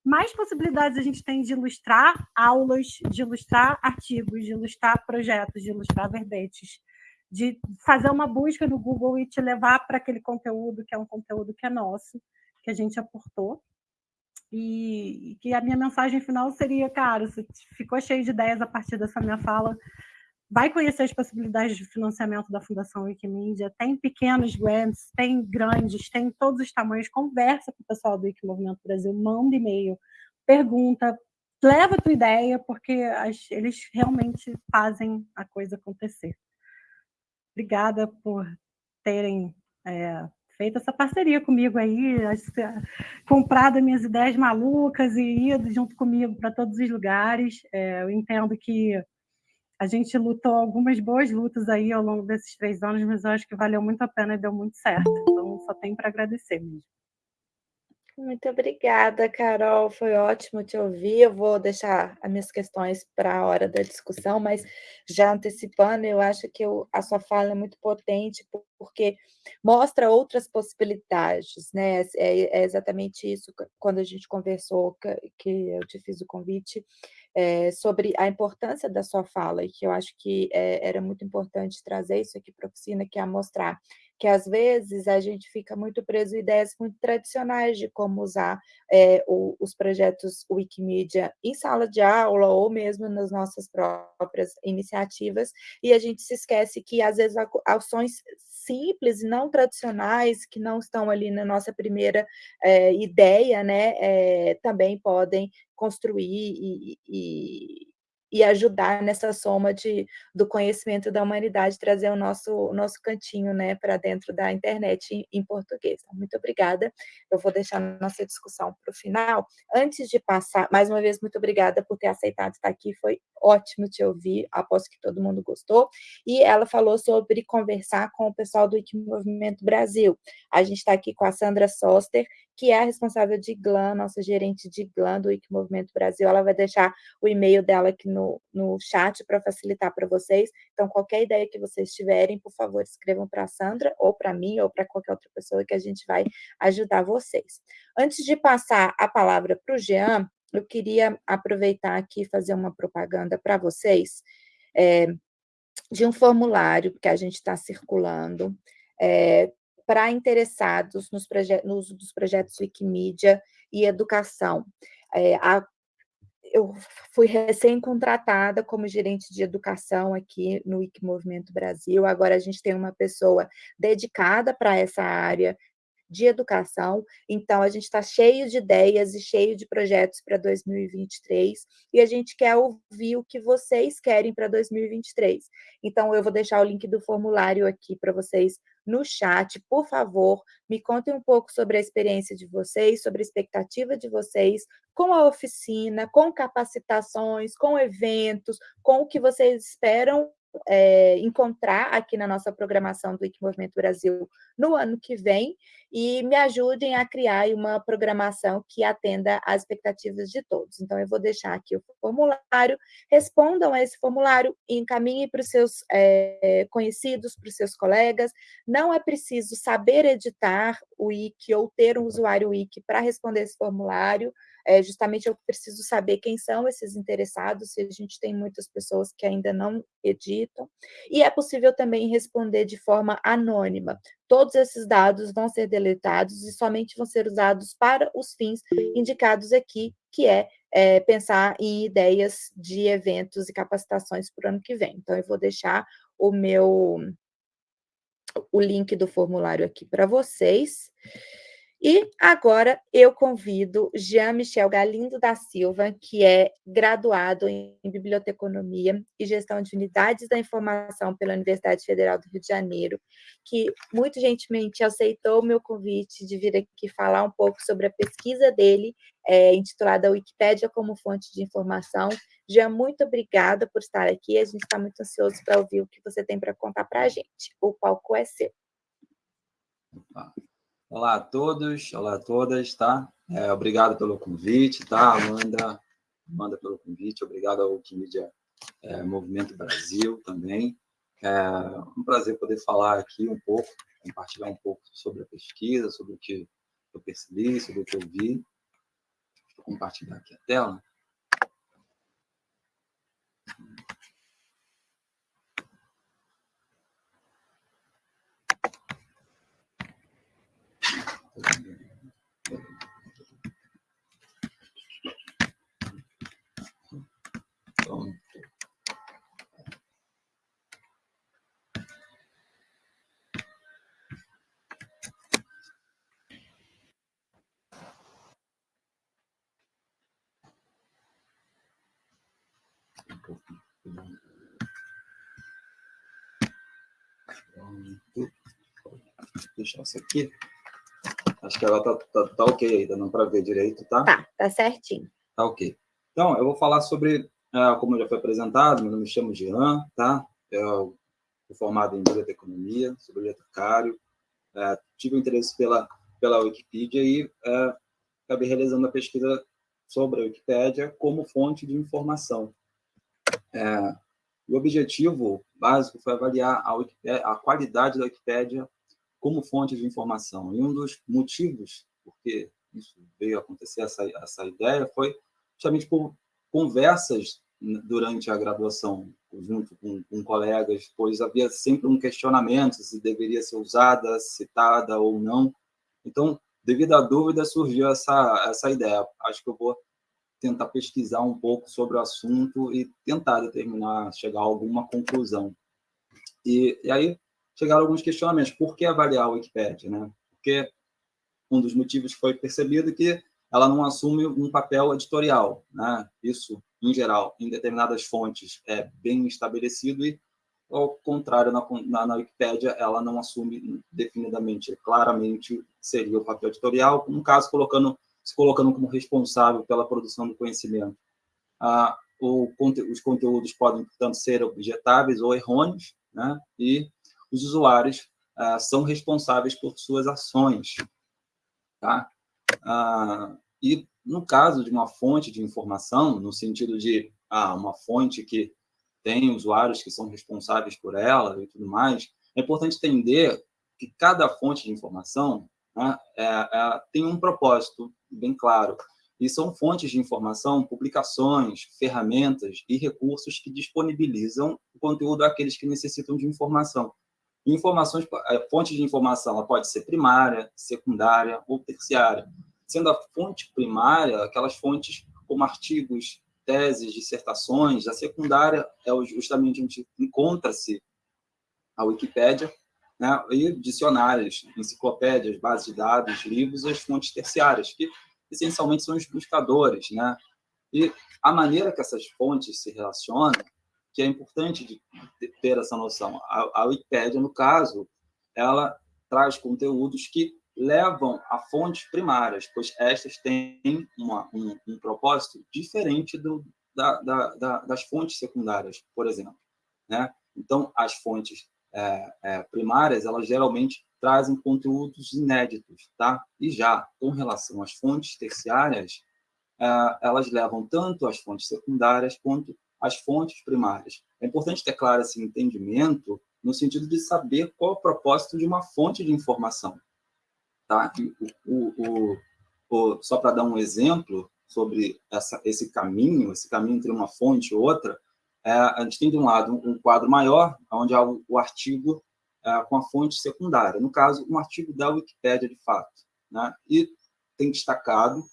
mais possibilidades a gente tem de ilustrar aulas, de ilustrar artigos, de ilustrar projetos, de ilustrar verbetes, de fazer uma busca no Google e te levar para aquele conteúdo que é um conteúdo que é nosso, que a gente aportou. E que a minha mensagem final seria, cara, você ficou cheio de ideias a partir dessa minha fala, vai conhecer as possibilidades de financiamento da Fundação Wikimedia, tem pequenos grants, tem grandes, tem todos os tamanhos, conversa com o pessoal do Wiki Movimento Brasil, manda e-mail, pergunta, leva a tua ideia, porque as, eles realmente fazem a coisa acontecer. Obrigada por terem é, feito essa parceria comigo aí, comprado minhas ideias malucas e ido junto comigo para todos os lugares. É, eu entendo que a gente lutou algumas boas lutas aí ao longo desses três anos, mas eu acho que valeu muito a pena e deu muito certo. Então, só tenho para agradecer mesmo.
Muito obrigada, Carol. Foi ótimo te ouvir. Eu vou deixar as minhas questões para a hora da discussão, mas já antecipando, eu acho que eu, a sua fala é muito potente, porque mostra outras possibilidades, né? É, é exatamente isso quando a gente conversou, que eu te fiz o convite, é, sobre a importância da sua fala, e que eu acho que é, era muito importante trazer isso aqui para a oficina, que é mostrar que às vezes a gente fica muito preso em ideias muito tradicionais de como usar é, o, os projetos Wikimedia em sala de aula ou mesmo nas nossas próprias iniciativas, e a gente se esquece que às vezes ações simples não tradicionais, que não estão ali na nossa primeira é, ideia, né, é, também podem construir e, e e ajudar nessa soma de, do conhecimento da humanidade, trazer o nosso, o nosso cantinho né, para dentro da internet em, em português. Então, muito obrigada. Eu vou deixar nossa discussão para o final. Antes de passar, mais uma vez, muito obrigada por ter aceitado estar aqui, foi ótimo te ouvir, aposto que todo mundo gostou. E ela falou sobre conversar com o pessoal do Movimento Brasil. A gente está aqui com a Sandra Soster, que é a responsável de GLAM, nossa gerente de GLAM do Wiki Movimento Brasil. Ela vai deixar o e-mail dela aqui no, no chat para facilitar para vocês. Então, qualquer ideia que vocês tiverem, por favor, escrevam para a Sandra, ou para mim, ou para qualquer outra pessoa que a gente vai ajudar vocês. Antes de passar a palavra para o Jean, eu queria aproveitar aqui e fazer uma propaganda para vocês é, de um formulário que a gente está circulando é, para interessados nos uso dos projetos Wikimedia e educação. É, a, eu fui recém-contratada como gerente de educação aqui no Wiki Movimento Brasil, agora a gente tem uma pessoa dedicada para essa área de educação, então a gente está cheio de ideias e cheio de projetos para 2023, e a gente quer ouvir o que vocês querem para 2023. Então eu vou deixar o link do formulário aqui para vocês no chat, por favor, me contem um pouco sobre a experiência de vocês, sobre a expectativa de vocês com a oficina, com capacitações, com eventos, com o que vocês esperam é, encontrar aqui na nossa programação do Wiki Movimento Brasil no ano que vem e me ajudem a criar uma programação que atenda às expectativas de todos. Então, eu vou deixar aqui o formulário, respondam a esse formulário e encaminhem para os seus é, conhecidos, para os seus colegas. Não é preciso saber editar o Wiki ou ter um usuário Wiki para responder esse formulário, é, justamente eu preciso saber quem são esses interessados, se a gente tem muitas pessoas que ainda não editam, e é possível também responder de forma anônima. Todos esses dados vão ser deletados e somente vão ser usados para os fins indicados aqui, que é, é pensar em ideias de eventos e capacitações para o ano que vem. Então, eu vou deixar o meu o link do formulário aqui para vocês. E agora eu convido Jean-Michel Galindo da Silva, que é graduado em Biblioteconomia e Gestão de Unidades da Informação pela Universidade Federal do Rio de Janeiro, que muito gentilmente aceitou o meu convite de vir aqui falar um pouco sobre a pesquisa dele, é, intitulada Wikipédia como fonte de informação. Jean, muito obrigada por estar aqui, a gente está muito ansioso para ouvir o que você tem para contar para a gente. O palco é seu.
Olá a todos, olá a todas, tá? É, obrigado pelo convite, tá, Amanda? Amanda pelo convite, obrigado ao Wikimedia é, Movimento Brasil também. É um prazer poder falar aqui um pouco, compartilhar um pouco sobre a pesquisa, sobre o que eu percebi, sobre o que eu vi. Vou compartilhar aqui a tela. Deixar isso aqui. Acho que ela tá, tá, tá ok aí, dá para ver direito, tá?
Tá, tá certinho.
Tá ok. Então, eu vou falar sobre, é, como já foi apresentado, meu nome me chamo Jean, tá? Eu sou formado em Biblioteconomia, sou bibliotecário, é, tive um interesse pela, pela Wikipedia e é, acabei realizando a pesquisa sobre a Wikipédia como fonte de informação. É, o objetivo básico foi avaliar a, Wikipédia, a qualidade da Wikipédia como fonte de informação. E um dos motivos porque isso veio acontecer, essa, essa ideia, foi justamente por conversas durante a graduação, junto com, com, colegas, pois havia sempre um questionamento se deveria ser usada, citada ou não. Então, devido à dúvida, surgiu essa, essa ideia. Acho que eu vou tentar pesquisar um pouco sobre o assunto e tentar determinar, chegar a alguma conclusão. E, e aí, chegaram alguns questionamentos. Por que avaliar a Wikipédia? Né? Porque um dos motivos foi percebido que ela não assume um papel editorial. Né? Isso, em geral, em determinadas fontes é bem estabelecido e, ao contrário, na, na, na Wikipédia, ela não assume definidamente, claramente, seria o papel editorial, no caso, colocando, se colocando como responsável pela produção do conhecimento. Ah, o, os conteúdos podem, portanto, ser objetáveis ou errôneos, né? e os usuários ah, são responsáveis por suas ações. Tá? Ah, e, no caso de uma fonte de informação, no sentido de ah, uma fonte que tem usuários que são responsáveis por ela e tudo mais, é importante entender que cada fonte de informação né, é, é, tem um propósito bem claro. E são fontes de informação, publicações, ferramentas e recursos que disponibilizam o conteúdo àqueles que necessitam de informação. Informações, fonte de informação ela pode ser primária, secundária ou terciária. Sendo a fonte primária, aquelas fontes como artigos, teses, dissertações, a secundária é justamente onde encontra-se a Wikipédia, né, e dicionários, enciclopédias, bases de dados, livros e as fontes terciárias, que essencialmente são os buscadores. Né? E a maneira que essas fontes se relacionam que é importante de ter essa noção. A, a Wikipédia, no caso, ela traz conteúdos que levam a fontes primárias, pois estas têm uma, um, um, propósito diferente do, da, da, da, das fontes secundárias, por exemplo. Né? Então, as fontes é, é, primárias, elas geralmente trazem conteúdos inéditos, tá? E já, com relação às fontes terciárias, é, elas levam tanto as fontes secundárias quanto as fontes primárias. É importante ter claro esse entendimento no sentido de saber qual é o propósito de uma fonte de informação. Tá? O, o, o, só para dar um exemplo, sobre essa, esse caminho, esse caminho entre uma fonte e outra, é, a gente tem, de um lado, um quadro maior, onde há o, o artigo é, com a fonte secundária. No caso, um artigo da Wikipédia, de fato. Né? E tem destacado,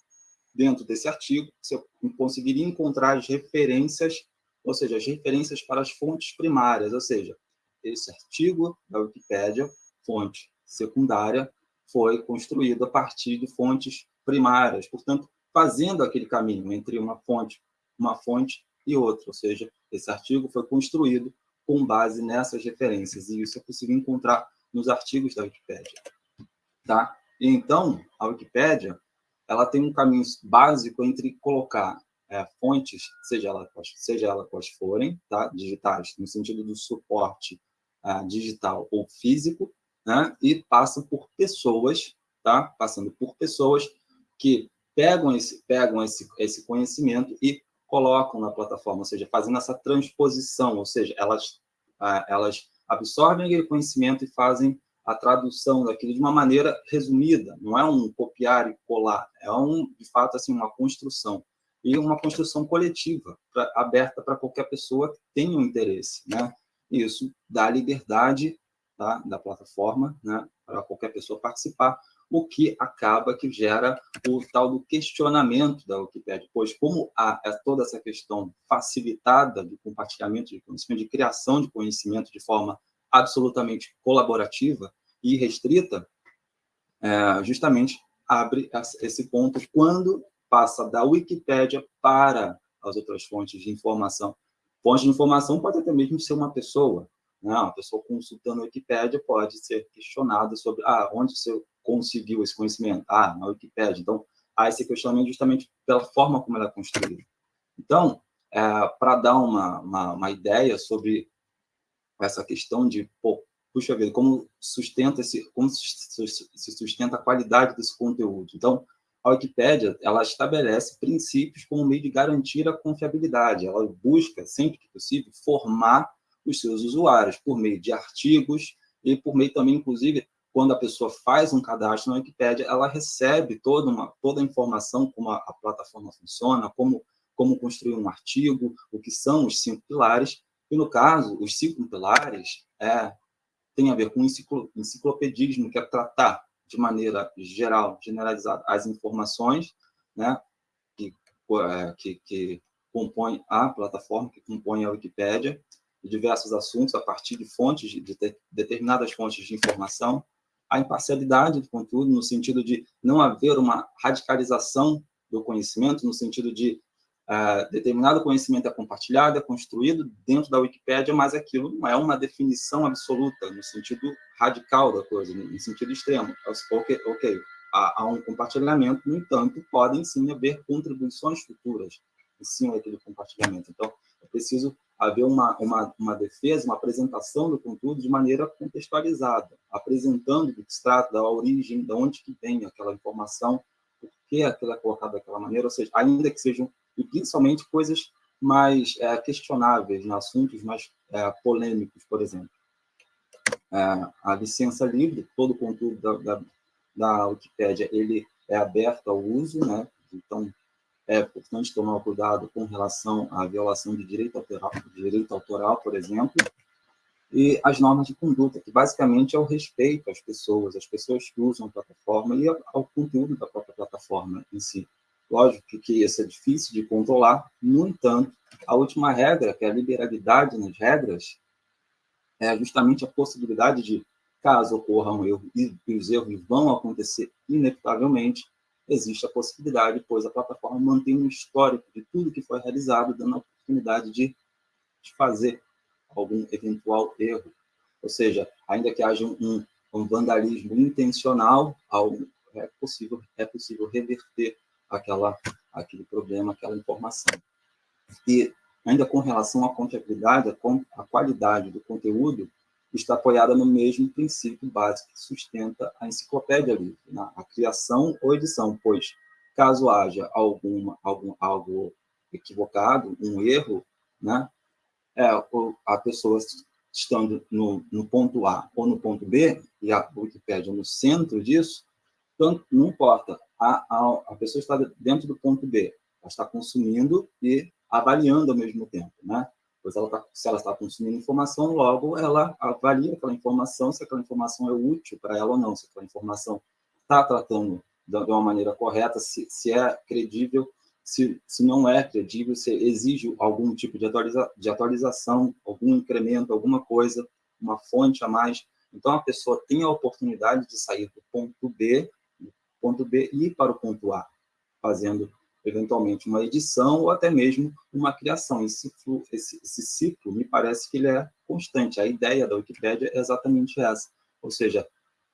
dentro desse artigo, você conseguiria encontrar as referências, ou seja, as referências para as fontes primárias, ou seja, esse artigo da Wikipédia, fonte secundária, foi construído a partir de fontes primárias, portanto, fazendo aquele caminho entre uma fonte, uma fonte e outra, ou seja, esse artigo foi construído com base nessas referências, e isso é possível encontrar nos artigos da Wikipédia. Tá? Então, a Wikipédia ela tem um caminho básico entre colocar é, fontes, seja ela, seja ela quais forem, tá? digitais, no sentido do suporte uh, digital ou físico, né? e passam por pessoas, tá? passando por pessoas que pegam esse, pegam esse, esse conhecimento e colocam na plataforma, ou seja, fazendo essa transposição, ou seja, elas, uh, elas absorvem aquele conhecimento e fazem a tradução daquilo de uma maneira resumida, não é um copiar e colar, é um, de fato assim uma construção e uma construção coletiva, pra, aberta para qualquer pessoa que tenha um interesse, né? Isso dá liberdade tá, da plataforma, né, para qualquer pessoa participar, o que acaba que gera o tal do questionamento da Wikipédia, pois como há é toda essa questão facilitada de compartilhamento de conhecimento, de criação de conhecimento de forma absolutamente colaborativa e restrita, é, justamente abre esse ponto quando passa da Wikipédia para as outras fontes de informação. Fonte de informação pode até mesmo ser uma pessoa, né? uma pessoa consultando a Wikipédia pode ser questionada sobre ah, onde você conseguiu esse conhecimento? Ah, na Wikipédia. Então, há esse questionamento justamente pela forma como ela é construída. Então, é, para dar uma, uma, uma, ideia sobre essa questão de, pô, puxa vida, como sustenta esse, como se sustenta a qualidade desse conteúdo. Então, a Wikipédia, ela estabelece princípios como meio de garantir a confiabilidade. Ela busca, sempre que possível, formar os seus usuários por meio de artigos e por meio também, inclusive, quando a pessoa faz um cadastro na Wikipédia, ela recebe toda, uma, toda a informação, como a, a plataforma funciona, como, como construir um artigo, o que são os cinco pilares, e, no caso, os cinco pilares é, tem a ver com enciclopedismo, que é tratar de maneira geral, generalizada, as informações né, que, é, que, que compõem a plataforma, que compõem a Wikipédia, diversos assuntos a partir de fontes, de, de determinadas fontes de informação, a imparcialidade do conteúdo, no sentido de não haver uma radicalização do conhecimento, no sentido de Uh, determinado conhecimento é compartilhado, é construído dentro da Wikipédia, mas aquilo não é uma definição absoluta, no sentido radical da coisa, no sentido extremo. Ok, okay há, há, um compartilhamento, no entanto, podem sim haver contribuições futuras em cima daquele compartilhamento. Então, é preciso haver uma, uma, uma defesa, uma apresentação do conteúdo de maneira contextualizada, apresentando do que se trata, da origem, de onde que vem aquela informação, por que aquilo é colocado daquela maneira, ou seja, ainda que sejam e principalmente coisas mais é, questionáveis, né? assuntos mais é, polêmicos, por exemplo. É, a licença livre, todo o conteúdo da, da, da Wikipédia, ele é aberto ao uso, né? então é importante tomar cuidado com relação à violação de direito autoral, direito autoral, por exemplo, e as normas de conduta, que basicamente é o respeito às pessoas, às pessoas que usam a plataforma e ao conteúdo da própria plataforma em si. Lógico que isso é difícil de controlar, no entanto, a última regra, que é a liberalidade nas regras, é justamente a possibilidade de, caso ocorra um erro, e os erros vão acontecer inevitavelmente, existe a possibilidade, pois a plataforma mantém um histórico de tudo que foi realizado, dando a oportunidade de, de fazer algum eventual erro. Ou seja, ainda que haja um, um vandalismo intencional, algo, é possível, é possível reverter aquela, aquele problema, aquela informação. E ainda com relação à confiabilidade, a qualidade do conteúdo está apoiada no mesmo princípio básico que sustenta a enciclopédia livre, né? a criação ou edição, pois caso haja alguma, algum, algo equivocado, um erro, né, é, a pessoa estando no, no ponto A ou no ponto B, e a Wikipédia no centro disso, então, não importa, a, a, a pessoa está dentro do ponto B, Ela está consumindo e avaliando ao mesmo tempo, né? Pois ela tá, se ela está consumindo informação, logo ela avalia aquela informação, se aquela informação é útil para ela ou não, se aquela informação está tratando de uma maneira correta, se, se é credível, se, se não é credível, se exige algum tipo de, atualiza, de atualização, algum incremento, alguma coisa, uma fonte a mais. Então, a pessoa tem a oportunidade de sair do ponto B, ponto B e para o ponto A, fazendo eventualmente uma edição ou até mesmo uma criação. Esse, esse, esse ciclo, me parece que ele é constante. A ideia da Wikipédia é exatamente essa. Ou seja,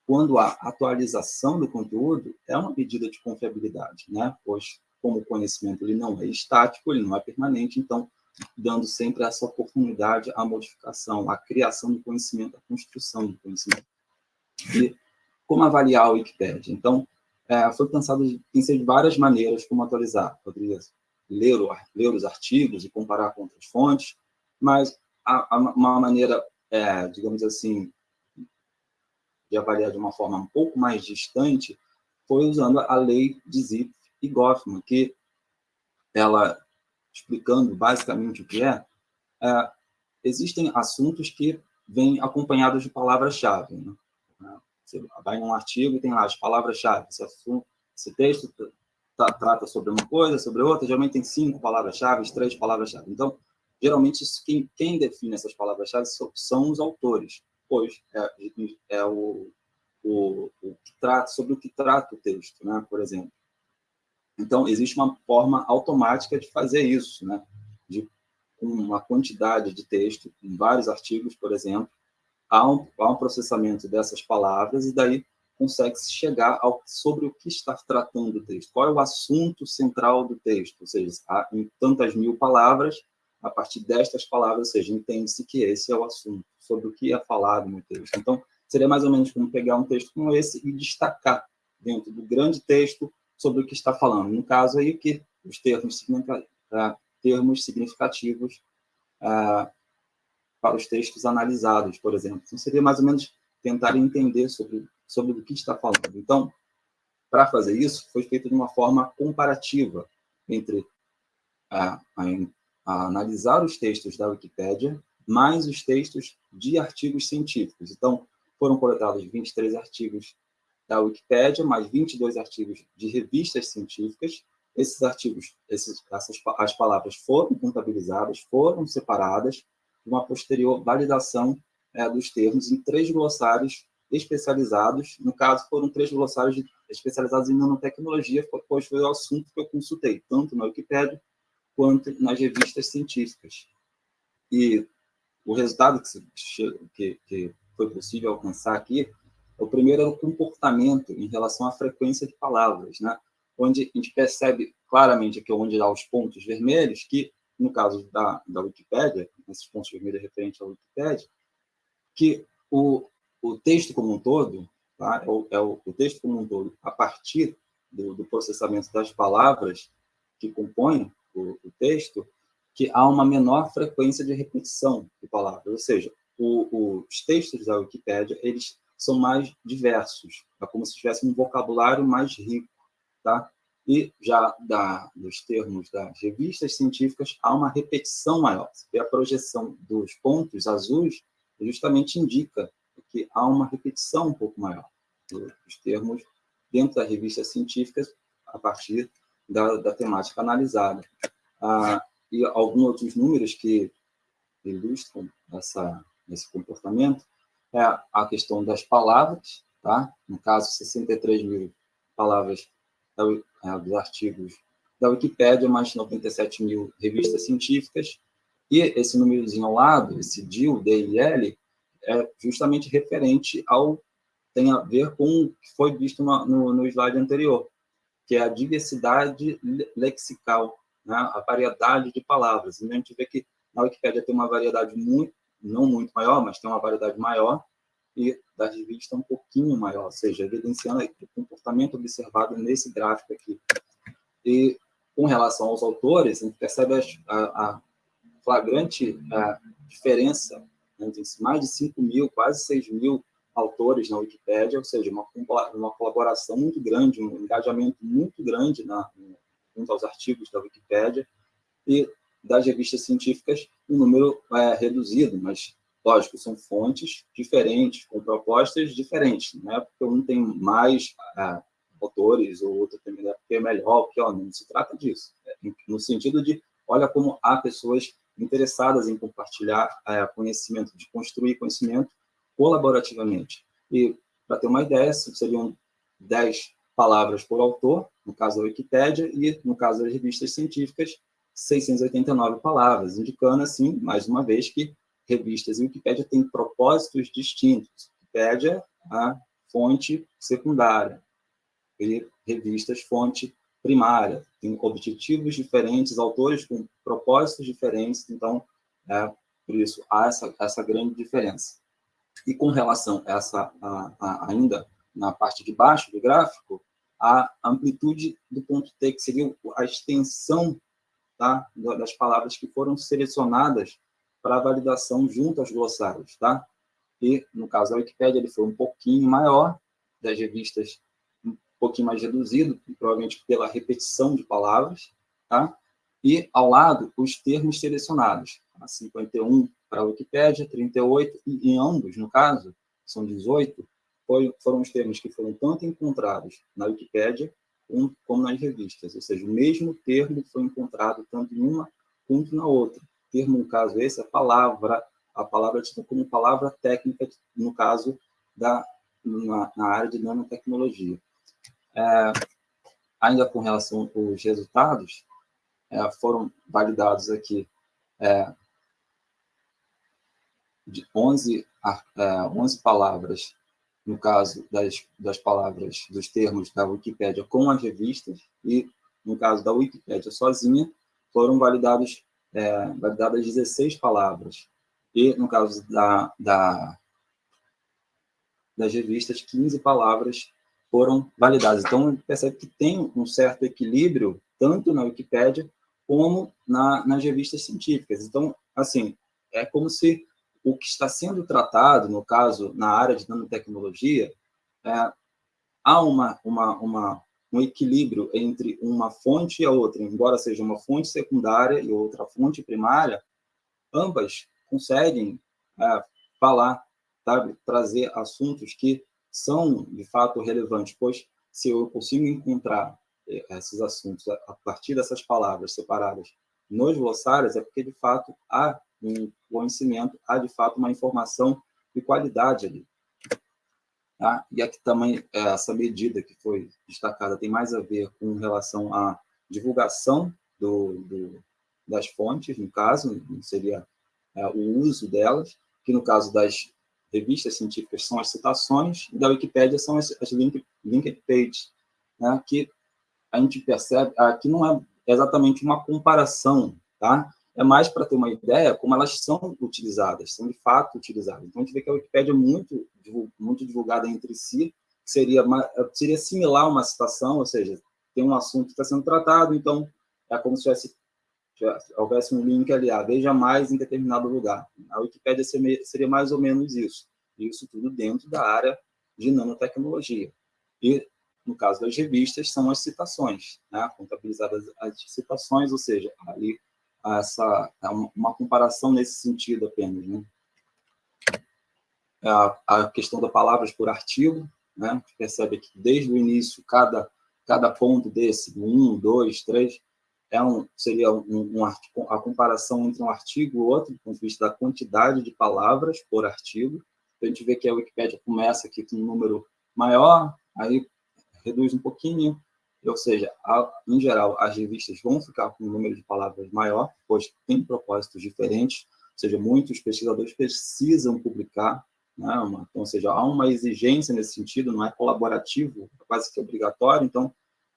quando há atualização do conteúdo, é uma medida de confiabilidade, né? pois, como o conhecimento ele não é estático, ele não é permanente, então, dando sempre essa oportunidade à modificação, à criação do conhecimento, à construção do conhecimento. E como avaliar a Wikipédia? Então, é, foi pensado em de várias maneiras como atualizar. Poderia ler, ler os artigos e comparar com outras fontes, mas a, a, uma maneira, é, digamos assim, de avaliar de uma forma um pouco mais distante foi usando a lei de Zipf e Goffman, que ela, explicando basicamente o que é, é existem assuntos que vêm acompanhados de palavras-chave. Né? Você vai num artigo e tem lá as palavras-chave. Esse, esse, texto trata sobre uma coisa, sobre outra, geralmente tem cinco palavras-chave, três palavras-chave. Então, geralmente, quem, quem define essas palavras-chave são, são, os autores, pois é, é o, o, o, que trata, sobre o que trata o texto, né, por exemplo. Então, existe uma forma automática de fazer isso, né, de uma quantidade de texto, em vários artigos, por exemplo, há um, há um processamento dessas palavras e daí consegue-se chegar ao, sobre o que está tratando o texto, qual é o assunto central do texto, ou seja, há, em tantas mil palavras, a partir destas palavras, ou seja, entende-se que esse é o assunto, sobre o que é falado no texto. Então, seria mais ou menos como pegar um texto como esse e destacar dentro do grande texto sobre o que está falando. No caso aí, que os termos, uh, termos significativos uh, para os textos analisados, por exemplo. Então, seria mais ou menos tentar entender sobre, sobre o que está falando. Então, para fazer isso, foi feito de uma forma comparativa entre a, a, a analisar os textos da Wikipédia mais os textos de artigos científicos. Então, foram coletados 23 artigos da Wikipédia, mais 22 artigos de revistas científicas. Esses artigos, esses, essas, as palavras foram contabilizadas, foram separadas, uma posterior validação é, dos termos em três glossários especializados. No caso, foram três glossários especializados em nanotecnologia, pois foi o assunto que eu consultei, tanto na Wikipédia quanto nas revistas científicas. E o resultado que, que, que foi possível alcançar aqui, o primeiro é o comportamento em relação à frequência de palavras, né? onde a gente percebe claramente aqui onde há os pontos vermelhos, que no caso da, da Wikipédia, nesses pontos vermelhos referentes à Wikipédia, que o, o texto como um todo, tá? é, o, é o, o texto como um todo, a partir do, do processamento das palavras que compõem o, o, texto, que há uma menor frequência de repetição de palavras, ou seja, o, os textos da Wikipédia, eles são mais diversos, é como se tivesse um vocabulário mais rico, tá? E já da, dos termos das revistas científicas, há uma repetição maior. E a projeção dos pontos azuis justamente indica que há uma repetição um pouco maior dos termos dentro das revistas científicas a partir da, da temática analisada. Ah, e alguns outros números que ilustram essa, esse comportamento é a questão das palavras, tá? no caso, 63 mil palavras da, dos artigos da Wikipédia, mais 97 mil revistas científicas, e esse númerozinho ao lado, esse DIL, DIL, é justamente referente ao, tem a ver com o que foi visto no, no, no slide anterior, que é a diversidade lexical, né? a variedade de palavras. E a gente vê que na Wikipédia tem uma variedade muito, não muito maior, mas tem uma variedade maior, e das revistas um pouquinho maior, ou seja, evidenciando o comportamento observado nesse gráfico aqui. E com relação aos autores, a gente percebe a, a flagrante a diferença entre mais de 5 mil, quase 6 mil autores na Wikipédia, ou seja, uma, uma colaboração muito grande, um engajamento muito grande na, junto aos artigos da Wikipédia, e das revistas científicas, um número é, reduzido, mas, lógico, são fontes diferentes, com propostas diferentes, não é porque um tem mais autores, ou outro tem é melhor, pior, não se trata disso, é, no sentido de, olha como há pessoas interessadas em compartilhar é, conhecimento, de construir conhecimento colaborativamente. E, para ter uma ideia, seriam 10 palavras por autor, no caso da Wikipédia, e, no caso das revistas científicas, 689 palavras, indicando, assim, mais uma vez, que revistas e Wikipédia têm propósitos distintos. Wikipédia, a fonte secundária, e revistas, fonte primária. Tem objetivos diferentes, autores com propósitos diferentes, então, é, por isso, há essa, essa grande diferença. E com relação a essa, a, a, ainda na parte de baixo do gráfico, a amplitude do ponto T, que seria a extensão tá, das palavras que foram selecionadas para validação junto aos glossários. Tá? E, no caso da Wikipédia, ele foi um pouquinho maior, das revistas um pouquinho mais reduzido, provavelmente pela repetição de palavras, tá? e, ao lado, os termos selecionados. 51 para a Wikipédia, 38, e em ambos, no caso, são 18, foi, foram os termos que foram tanto encontrados na Wikipédia como nas revistas, ou seja, o mesmo termo foi encontrado tanto em uma quanto na outra. Termo, no caso esse, é palavra, a palavra tida como palavra técnica, no caso, da, na, na área de nanotecnologia. É, ainda com relação aos resultados, é, foram validados aqui é, de 11, é, 11 palavras, no caso das, das palavras, dos termos da Wikipédia com as revistas, e no caso da Wikipédia sozinha, foram validados, é, validadas 16 palavras. E no caso da, da, das revistas, 15 palavras foram validadas. Então, percebe que tem um certo equilíbrio, tanto na Wikipédia como na, nas revistas científicas. Então, assim, é como se o que está sendo tratado, no caso, na área de nanotecnologia, é, há uma, uma, uma, um equilíbrio entre uma fonte e a outra, embora seja uma fonte secundária e outra fonte primária, ambas conseguem é, falar, sabe, trazer assuntos que são, de fato, relevantes, pois se eu consigo encontrar é, esses assuntos a partir dessas palavras separadas nos glossários, é porque, de fato, há um conhecimento, há de fato uma informação de qualidade ali. Tá? E aqui também é, essa medida que foi destacada tem mais a ver com relação à divulgação do, do das fontes, no caso, seria é, o uso delas, que no caso das revistas científicas são as citações, e da Wikipédia são as, as link, linked pages, né, que a gente percebe, aqui não é exatamente uma comparação, tá? É mais para ter uma ideia como elas são utilizadas, são de fato utilizadas. Então, a gente vê que a Wikipédia é muito, muito divulgada entre si, seria, seria similar a uma citação, ou seja, tem um assunto que está sendo tratado, então é como se tivesse, tivesse, houvesse um link ali, ah, veja mais em determinado lugar. A Wikipédia seria mais ou menos isso, isso tudo dentro da área de nanotecnologia. E, no caso das revistas, são as citações, né? contabilizadas as citações, ou seja, ali essa uma comparação nesse sentido apenas, né? A, a questão das palavras por artigo, né? Percebe que desde o início cada cada ponto desse, um, dois, três, é um seria um, um a comparação entre um artigo e outro, do ponto de vista da quantidade de palavras por artigo. Então, a gente vê que a Wikipédia começa aqui com um número maior, aí reduz um pouquinho, ou seja, em geral, as revistas vão ficar com um número de palavras maior, pois tem propósitos diferentes, ou seja, muitos pesquisadores precisam publicar, né, então, ou seja, há uma exigência nesse sentido, não é colaborativo, é quase que obrigatório, então,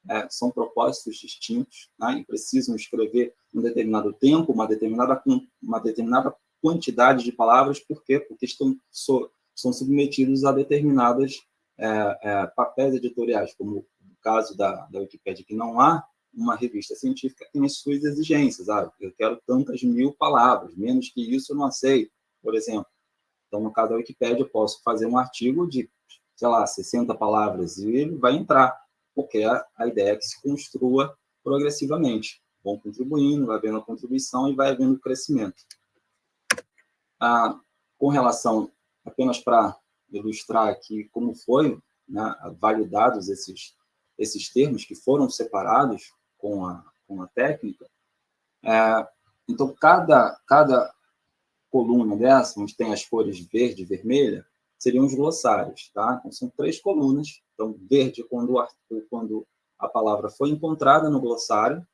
é, são propósitos distintos, né, e precisam escrever um determinado tempo, uma determinada, uma determinada quantidade de palavras, por quê? Porque estão, so, são submetidos a determinadas é, é, papéis editoriais, como caso da, da Wikipédia, que não há uma revista científica tem as suas exigências. Ah, eu quero tantas mil palavras, menos que isso eu não aceito, por exemplo. Então, no caso da Wikipédia, eu posso fazer um artigo de, sei lá, 60 palavras e ele vai entrar, porque a, a ideia é que se construa progressivamente. Vão contribuindo, vai havendo a contribuição e vai havendo crescimento. Ah, com relação, apenas para ilustrar aqui como foi né, validados esses, esses termos que foram separados com a, com a técnica, é, então cada, cada coluna dessa, onde tem as cores verde e vermelha, seriam os glossários, tá? Então, são três colunas. Então, verde quando, quando a palavra foi encontrada no glossário,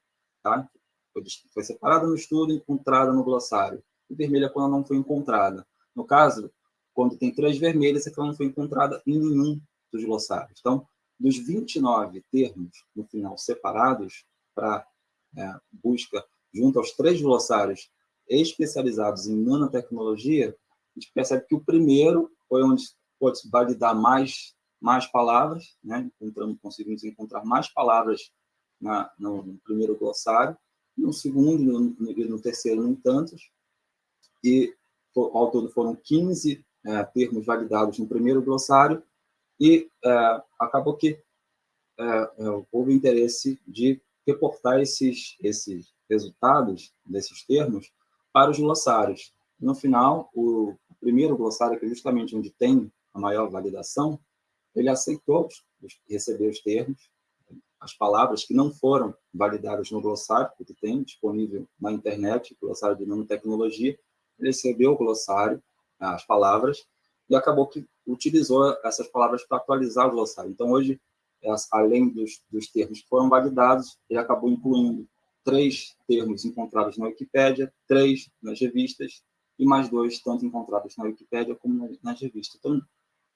tá? Foi, foi separada no estudo, encontrada no glossário. E vermelha quando não foi encontrada. No caso, quando tem três vermelhas, é que ela não foi encontrada em nenhum dos glossários. Então, dos 29 termos, no final, separados para é, busca junto aos três glossários especializados em nanotecnologia, a gente percebe que o primeiro foi onde pode validar mais, mais palavras, né? Encontramos, conseguimos encontrar mais palavras na, no, no primeiro glossário, no segundo e no, no, terceiro, no tantos, e ao todo foram 15 é, termos validados no primeiro glossário, e é, acabou que é, é houve interesse de reportar esses, esses resultados desses termos para os glossários. No final, o primeiro glossário, que é justamente onde tem a maior validação, ele aceitou receber os termos, as palavras que não foram validadas no glossário, porque tem disponível na internet, glossário de nanotecnologia, ele recebeu o glossário, as palavras, e acabou que utilizou essas palavras para atualizar o glossário. Então, hoje, além dos, dos termos que foram validados, ele acabou incluindo três termos encontrados na Wikipédia, três nas revistas e mais dois tanto encontrados na Wikipédia como nas revistas. Então,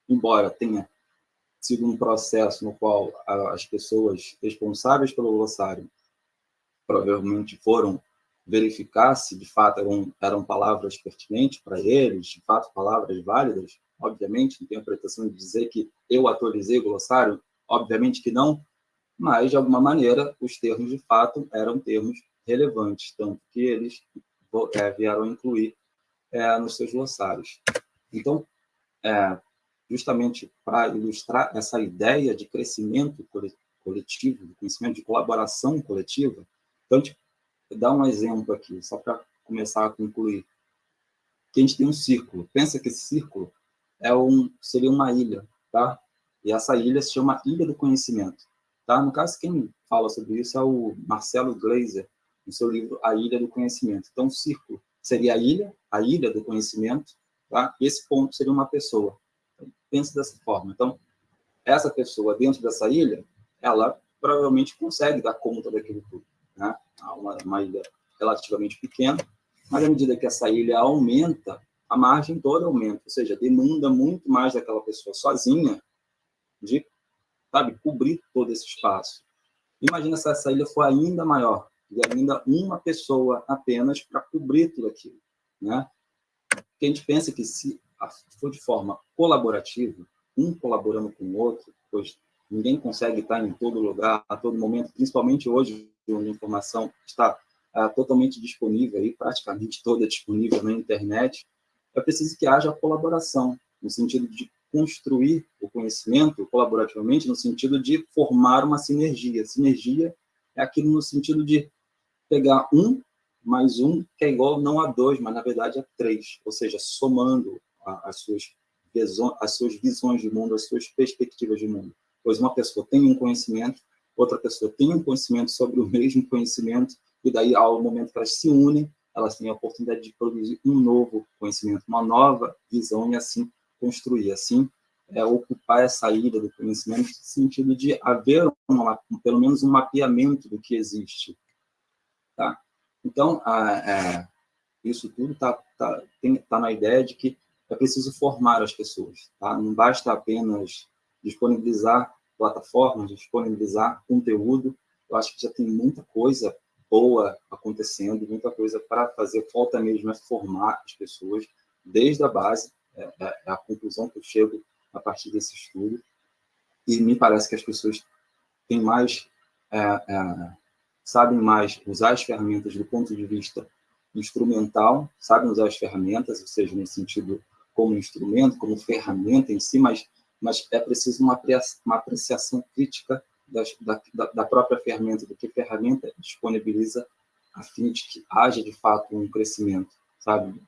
embora tenha sido um processo no qual as pessoas responsáveis pelo glossário provavelmente foram verificar se de fato eram, eram palavras pertinentes para eles, de fato palavras válidas, obviamente, não tenho a pretensão de dizer que eu atualizei o glossário, obviamente que não, mas, de alguma maneira, os termos, de fato, eram termos relevantes, tanto que eles é, vieram incluir é, nos seus glossários. Então, é, justamente para ilustrar essa ideia de crescimento coletivo, de conhecimento, de colaboração coletiva, então, gente dá um exemplo aqui, só para começar a concluir. Que a gente tem um círculo. Pensa que esse círculo é um, seria uma ilha, tá? E essa ilha se chama Ilha do Conhecimento. Tá? No caso, quem fala sobre isso é o Marcelo Gleiser, no seu livro A Ilha do Conhecimento. Então, o círculo seria a ilha, a ilha do conhecimento, tá? e esse ponto seria uma pessoa. Então, pense dessa forma. Então, essa pessoa dentro dessa ilha, ela provavelmente consegue dar conta daquilo tudo. Né? Uma, uma ilha relativamente pequena, mas à medida que essa ilha aumenta, a margem toda aumenta, ou seja, demanda muito mais daquela pessoa sozinha de sabe, cobrir todo esse espaço. Imagina se essa ilha for ainda maior, e ainda uma pessoa apenas para cobrir tudo aquilo. Né? Porque a gente pensa que se for de forma colaborativa, um colaborando com o outro, pois ninguém consegue estar em todo lugar, a todo momento, principalmente hoje, onde a informação está ah, totalmente disponível, aí, praticamente toda disponível na internet, é preciso que haja colaboração, no sentido de construir o conhecimento colaborativamente no sentido de formar uma sinergia. Sinergia é aquilo no sentido de pegar um mais um, que é igual não a dois, mas na verdade a três, ou seja, somando as suas, visões, as suas visões de mundo, as suas perspectivas de mundo. Pois uma pessoa tem um conhecimento, outra pessoa tem um conhecimento sobre o mesmo conhecimento, e daí, ao momento que elas se unem, elas têm a oportunidade de produzir um novo conhecimento, uma nova visão, e assim construir, assim, é, ocupar essa ilha do conhecimento no sentido de haver, uma, pelo menos, um mapeamento do que existe. Tá? Então, a, é, isso tudo está tá, tá na ideia de que é preciso formar as pessoas. Tá? Não basta apenas disponibilizar plataformas, disponibilizar conteúdo. Eu acho que já tem muita coisa boa acontecendo, muita coisa para fazer. Falta mesmo é formar as pessoas desde a base é, é, a conclusão que eu chego a partir desse estudo. E me parece que as pessoas têm mais, é, é, sabem mais usar as ferramentas do ponto de vista instrumental, sabem usar as ferramentas, ou seja, no sentido como instrumento, como ferramenta em si, mas, mas é preciso uma apreciação crítica da, da, própria ferramenta, do que a ferramenta disponibiliza a fim de que haja, de fato, um crescimento, sabe?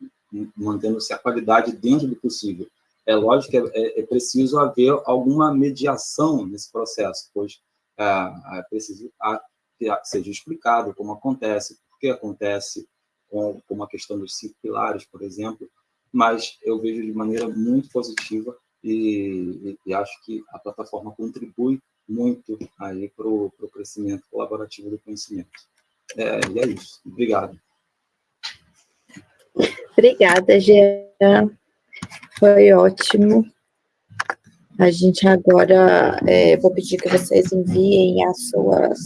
Mantendo-se a qualidade dentro do possível. É lógico que é, é preciso haver alguma mediação nesse processo, pois é, é preciso que seja explicado como acontece, por que acontece, como a questão dos cinco pilares, por exemplo, mas eu vejo de maneira muito positiva e, e, e acho que a plataforma contribui muito aí para o crescimento colaborativo do conhecimento. É, e é isso. Obrigado.
Obrigada, Jean. Foi ótimo. A gente agora, é, vou pedir que vocês enviem as suas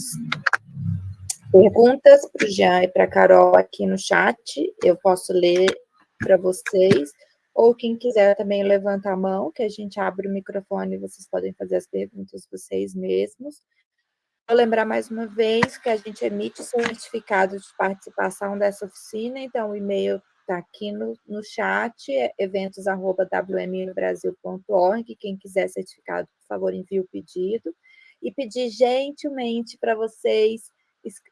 perguntas para o Jean e para a Carol aqui no chat. Eu posso ler para vocês. Ou quem quiser também levanta a mão, que a gente abre o microfone e vocês podem fazer as perguntas vocês mesmos. Vou lembrar mais uma vez que a gente emite certificado de participação dessa oficina, então o e-mail está aqui no, no chat, é eventos.wmbrasil.org, quem quiser certificado, por favor, envie o pedido. E pedir gentilmente para vocês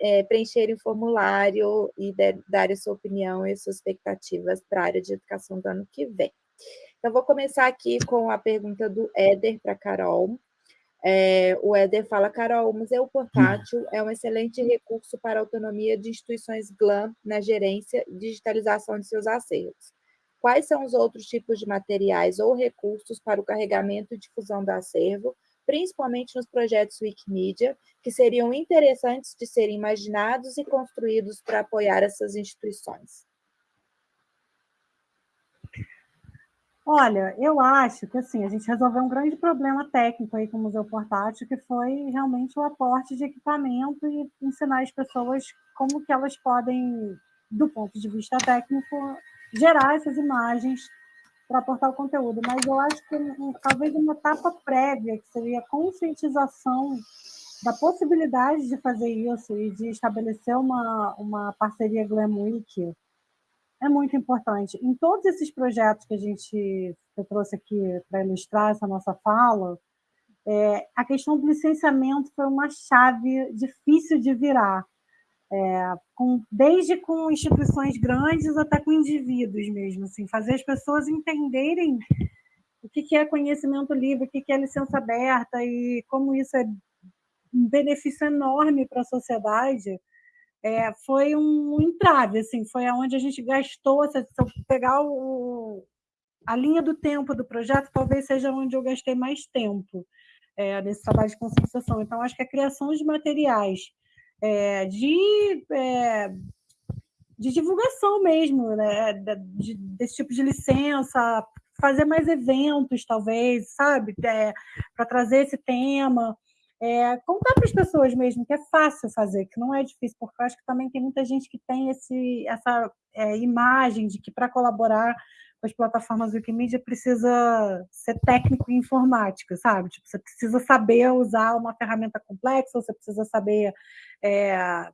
é, preencherem o formulário e darem sua opinião e suas expectativas para a área de educação do ano que vem. Então, vou começar aqui com a pergunta do Éder para Carol. É, o Éder fala, Carol, o Museu Portátil é um excelente recurso para a autonomia de instituições GLAM na gerência e digitalização de seus acervos. Quais são os outros tipos de materiais ou recursos para o carregamento e difusão do acervo, principalmente nos projetos Wikimedia, que seriam interessantes de serem imaginados e construídos para apoiar essas instituições?
Olha, eu acho que assim, a gente resolveu um grande problema técnico aí com o Museu Portátil, que foi realmente o aporte de equipamento e ensinar as pessoas como que elas podem, do ponto de vista técnico, gerar essas imagens para aportar o conteúdo, mas eu acho que um, talvez uma etapa prévia, que seria a conscientização da possibilidade de fazer isso e de estabelecer uma, uma parceria Glam Week, é muito importante. Em todos esses projetos que a gente que trouxe aqui para ilustrar essa nossa fala, é, a questão do licenciamento foi uma chave difícil de virar é, com, desde com instituições grandes até com indivíduos mesmo, assim, fazer as pessoas entenderem o que, que é conhecimento livre, o que, que é licença aberta e como isso é um benefício enorme para a sociedade, é, foi um entrave, assim, foi aonde a gente gastou, se eu pegar o, a linha do tempo do projeto, talvez seja onde eu gastei mais tempo é, nesse trabalho de conscientização. Então, acho que a criação de materiais é, de, é, de divulgação mesmo, né? De, desse tipo de licença, fazer mais eventos, talvez, sabe? É, para trazer esse tema. É, contar para as pessoas mesmo que é fácil fazer, que não é difícil, porque eu acho que também tem muita gente que tem esse, essa é, imagem de que para colaborar as plataformas Wikimedia precisa ser técnico em informática, sabe? Tipo, você precisa saber usar uma ferramenta complexa, você precisa saber é,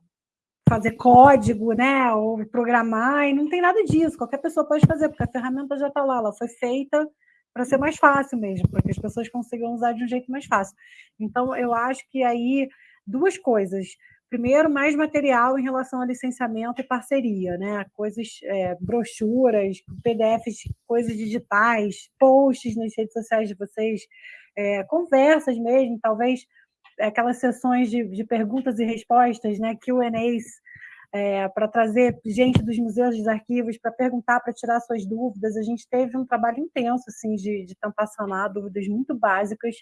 fazer código, né? Ou programar, e não tem nada disso. Qualquer pessoa pode fazer, porque a ferramenta já está lá, ela foi feita para ser mais fácil mesmo, para que as pessoas consigam usar de um jeito mais fácil. Então, eu acho que aí duas coisas primeiro, mais material em relação a licenciamento e parceria, né? Coisas, é, brochuras, PDFs, coisas digitais, posts nas redes sociais de vocês, é, conversas mesmo, talvez aquelas sessões de, de perguntas e respostas, né? Q&As, é, para trazer gente dos museus, dos arquivos, para perguntar, para tirar suas dúvidas. A gente teve um trabalho intenso, assim, de, de tentar sanar dúvidas muito básicas,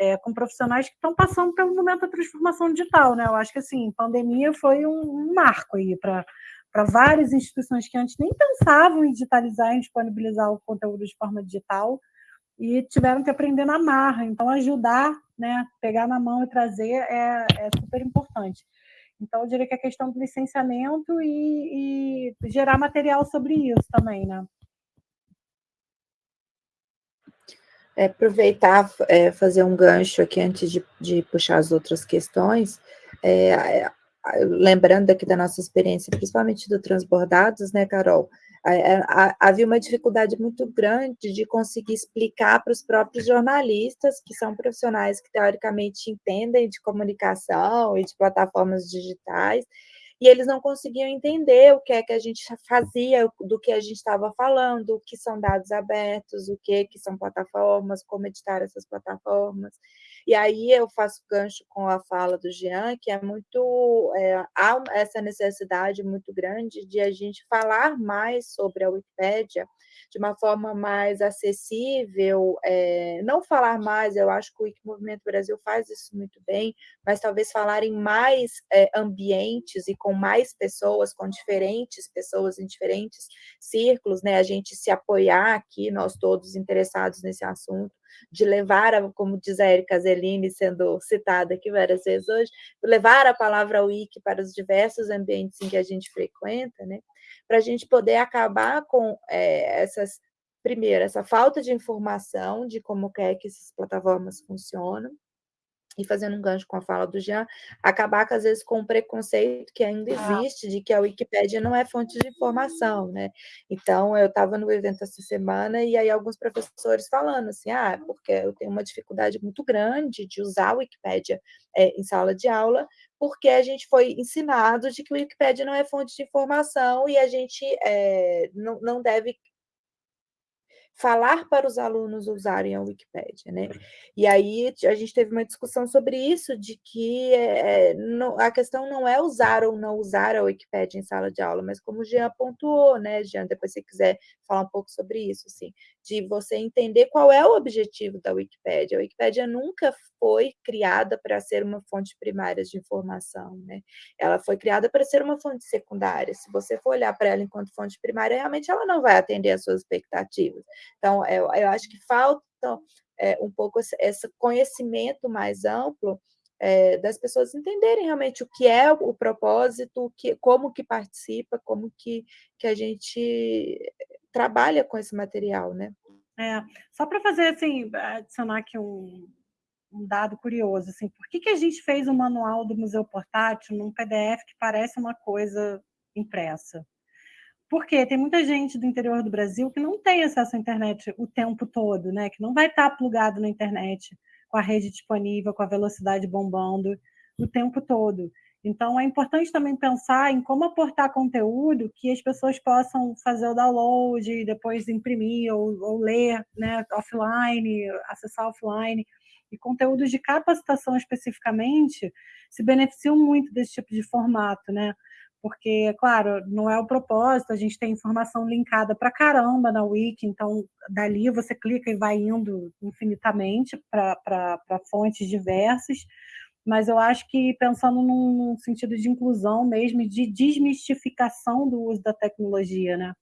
é, com profissionais que estão passando pelo momento da transformação digital, né? Eu acho que assim, pandemia foi um, marco aí para para várias instituições que antes nem pensavam em digitalizar, em disponibilizar o conteúdo de forma digital e tiveram que aprender na marra. Então, ajudar, né, pegar na mão e trazer é, é super importante. Então, eu diria que a questão do licenciamento e, e gerar material sobre isso também, né?
É, aproveitar, é, fazer um gancho aqui antes de, de puxar as outras questões, é, lembrando aqui da nossa experiência, principalmente do Transbordados, né, Carol? havia uma dificuldade muito grande de conseguir explicar para os próprios jornalistas, que são profissionais que teoricamente entendem de comunicação e de plataformas digitais, e eles não conseguiam entender o que é que a gente fazia, do que a gente estava falando, o que são dados abertos, o que, que são plataformas, como editar essas plataformas. E aí eu faço gancho com a fala do Jean, que é muito é, há essa necessidade muito grande de a gente falar mais sobre a Wikipédia de uma forma mais acessível, é, não falar mais, eu acho que o Wikimovimento Brasil faz isso muito bem, mas talvez falar em mais é, ambientes e com mais pessoas, com diferentes pessoas em diferentes círculos, né? A gente se apoiar aqui, nós todos interessados nesse assunto, de levar, a, como diz a Erika Zelini, sendo citada aqui várias vezes hoje, levar a palavra wiki para os diversos ambientes em que a gente frequenta, né? para a gente poder acabar com é, essas, primeiro, essa falta de informação de como é que essas plataformas funcionam, e fazendo um gancho com a fala do Jean, acabar, às vezes, com o preconceito que ainda existe de que a Wikipédia não é fonte de informação, né? Então, eu estava no evento essa semana e aí alguns professores falando assim, ah, porque eu tenho uma dificuldade muito grande de usar a Wikipédia é, em sala de aula, porque a gente foi ensinado de que o Wikipédia não é fonte de informação e a gente é, não, não deve falar para os alunos usarem a Wikipédia, né? E aí a gente teve uma discussão sobre isso, de que é, não, a questão não é usar ou não usar a Wikipédia em sala de aula, mas como o Jean pontuou, né, Jean, depois se quiser falar um pouco sobre isso, assim, de você entender qual é o objetivo da Wikipédia. A Wikipédia nunca foi criada para ser uma fonte primária de informação, né? Ela foi criada para ser uma fonte secundária. Se você for olhar para ela enquanto fonte primária, realmente ela não vai atender às suas expectativas. Então, eu, eu acho que falta é, um pouco esse, esse conhecimento mais amplo é, das pessoas entenderem realmente o que é o propósito, que, como que participa, como que, que a gente trabalha com esse material, né?
É, só para fazer assim, adicionar aqui um, um dado curioso, assim, por que, que a gente fez o manual do Museu Portátil num PDF que parece uma coisa impressa? Porque tem muita gente do interior do Brasil que não tem acesso à internet o tempo todo, né? Que não vai estar plugado na internet com a rede disponível, com a velocidade bombando o tempo todo. Então, é importante também pensar em como aportar conteúdo que as pessoas possam fazer o download, depois imprimir ou, ou ler né, offline, acessar offline e conteúdos de capacitação especificamente se beneficiam muito desse tipo de formato, né? Porque, claro, não é o propósito, a gente tem informação linkada para caramba na Wiki, então dali você clica e vai indo infinitamente para fontes diversas, mas eu acho que pensando num, sentido de inclusão mesmo, de desmistificação do uso da tecnologia, né?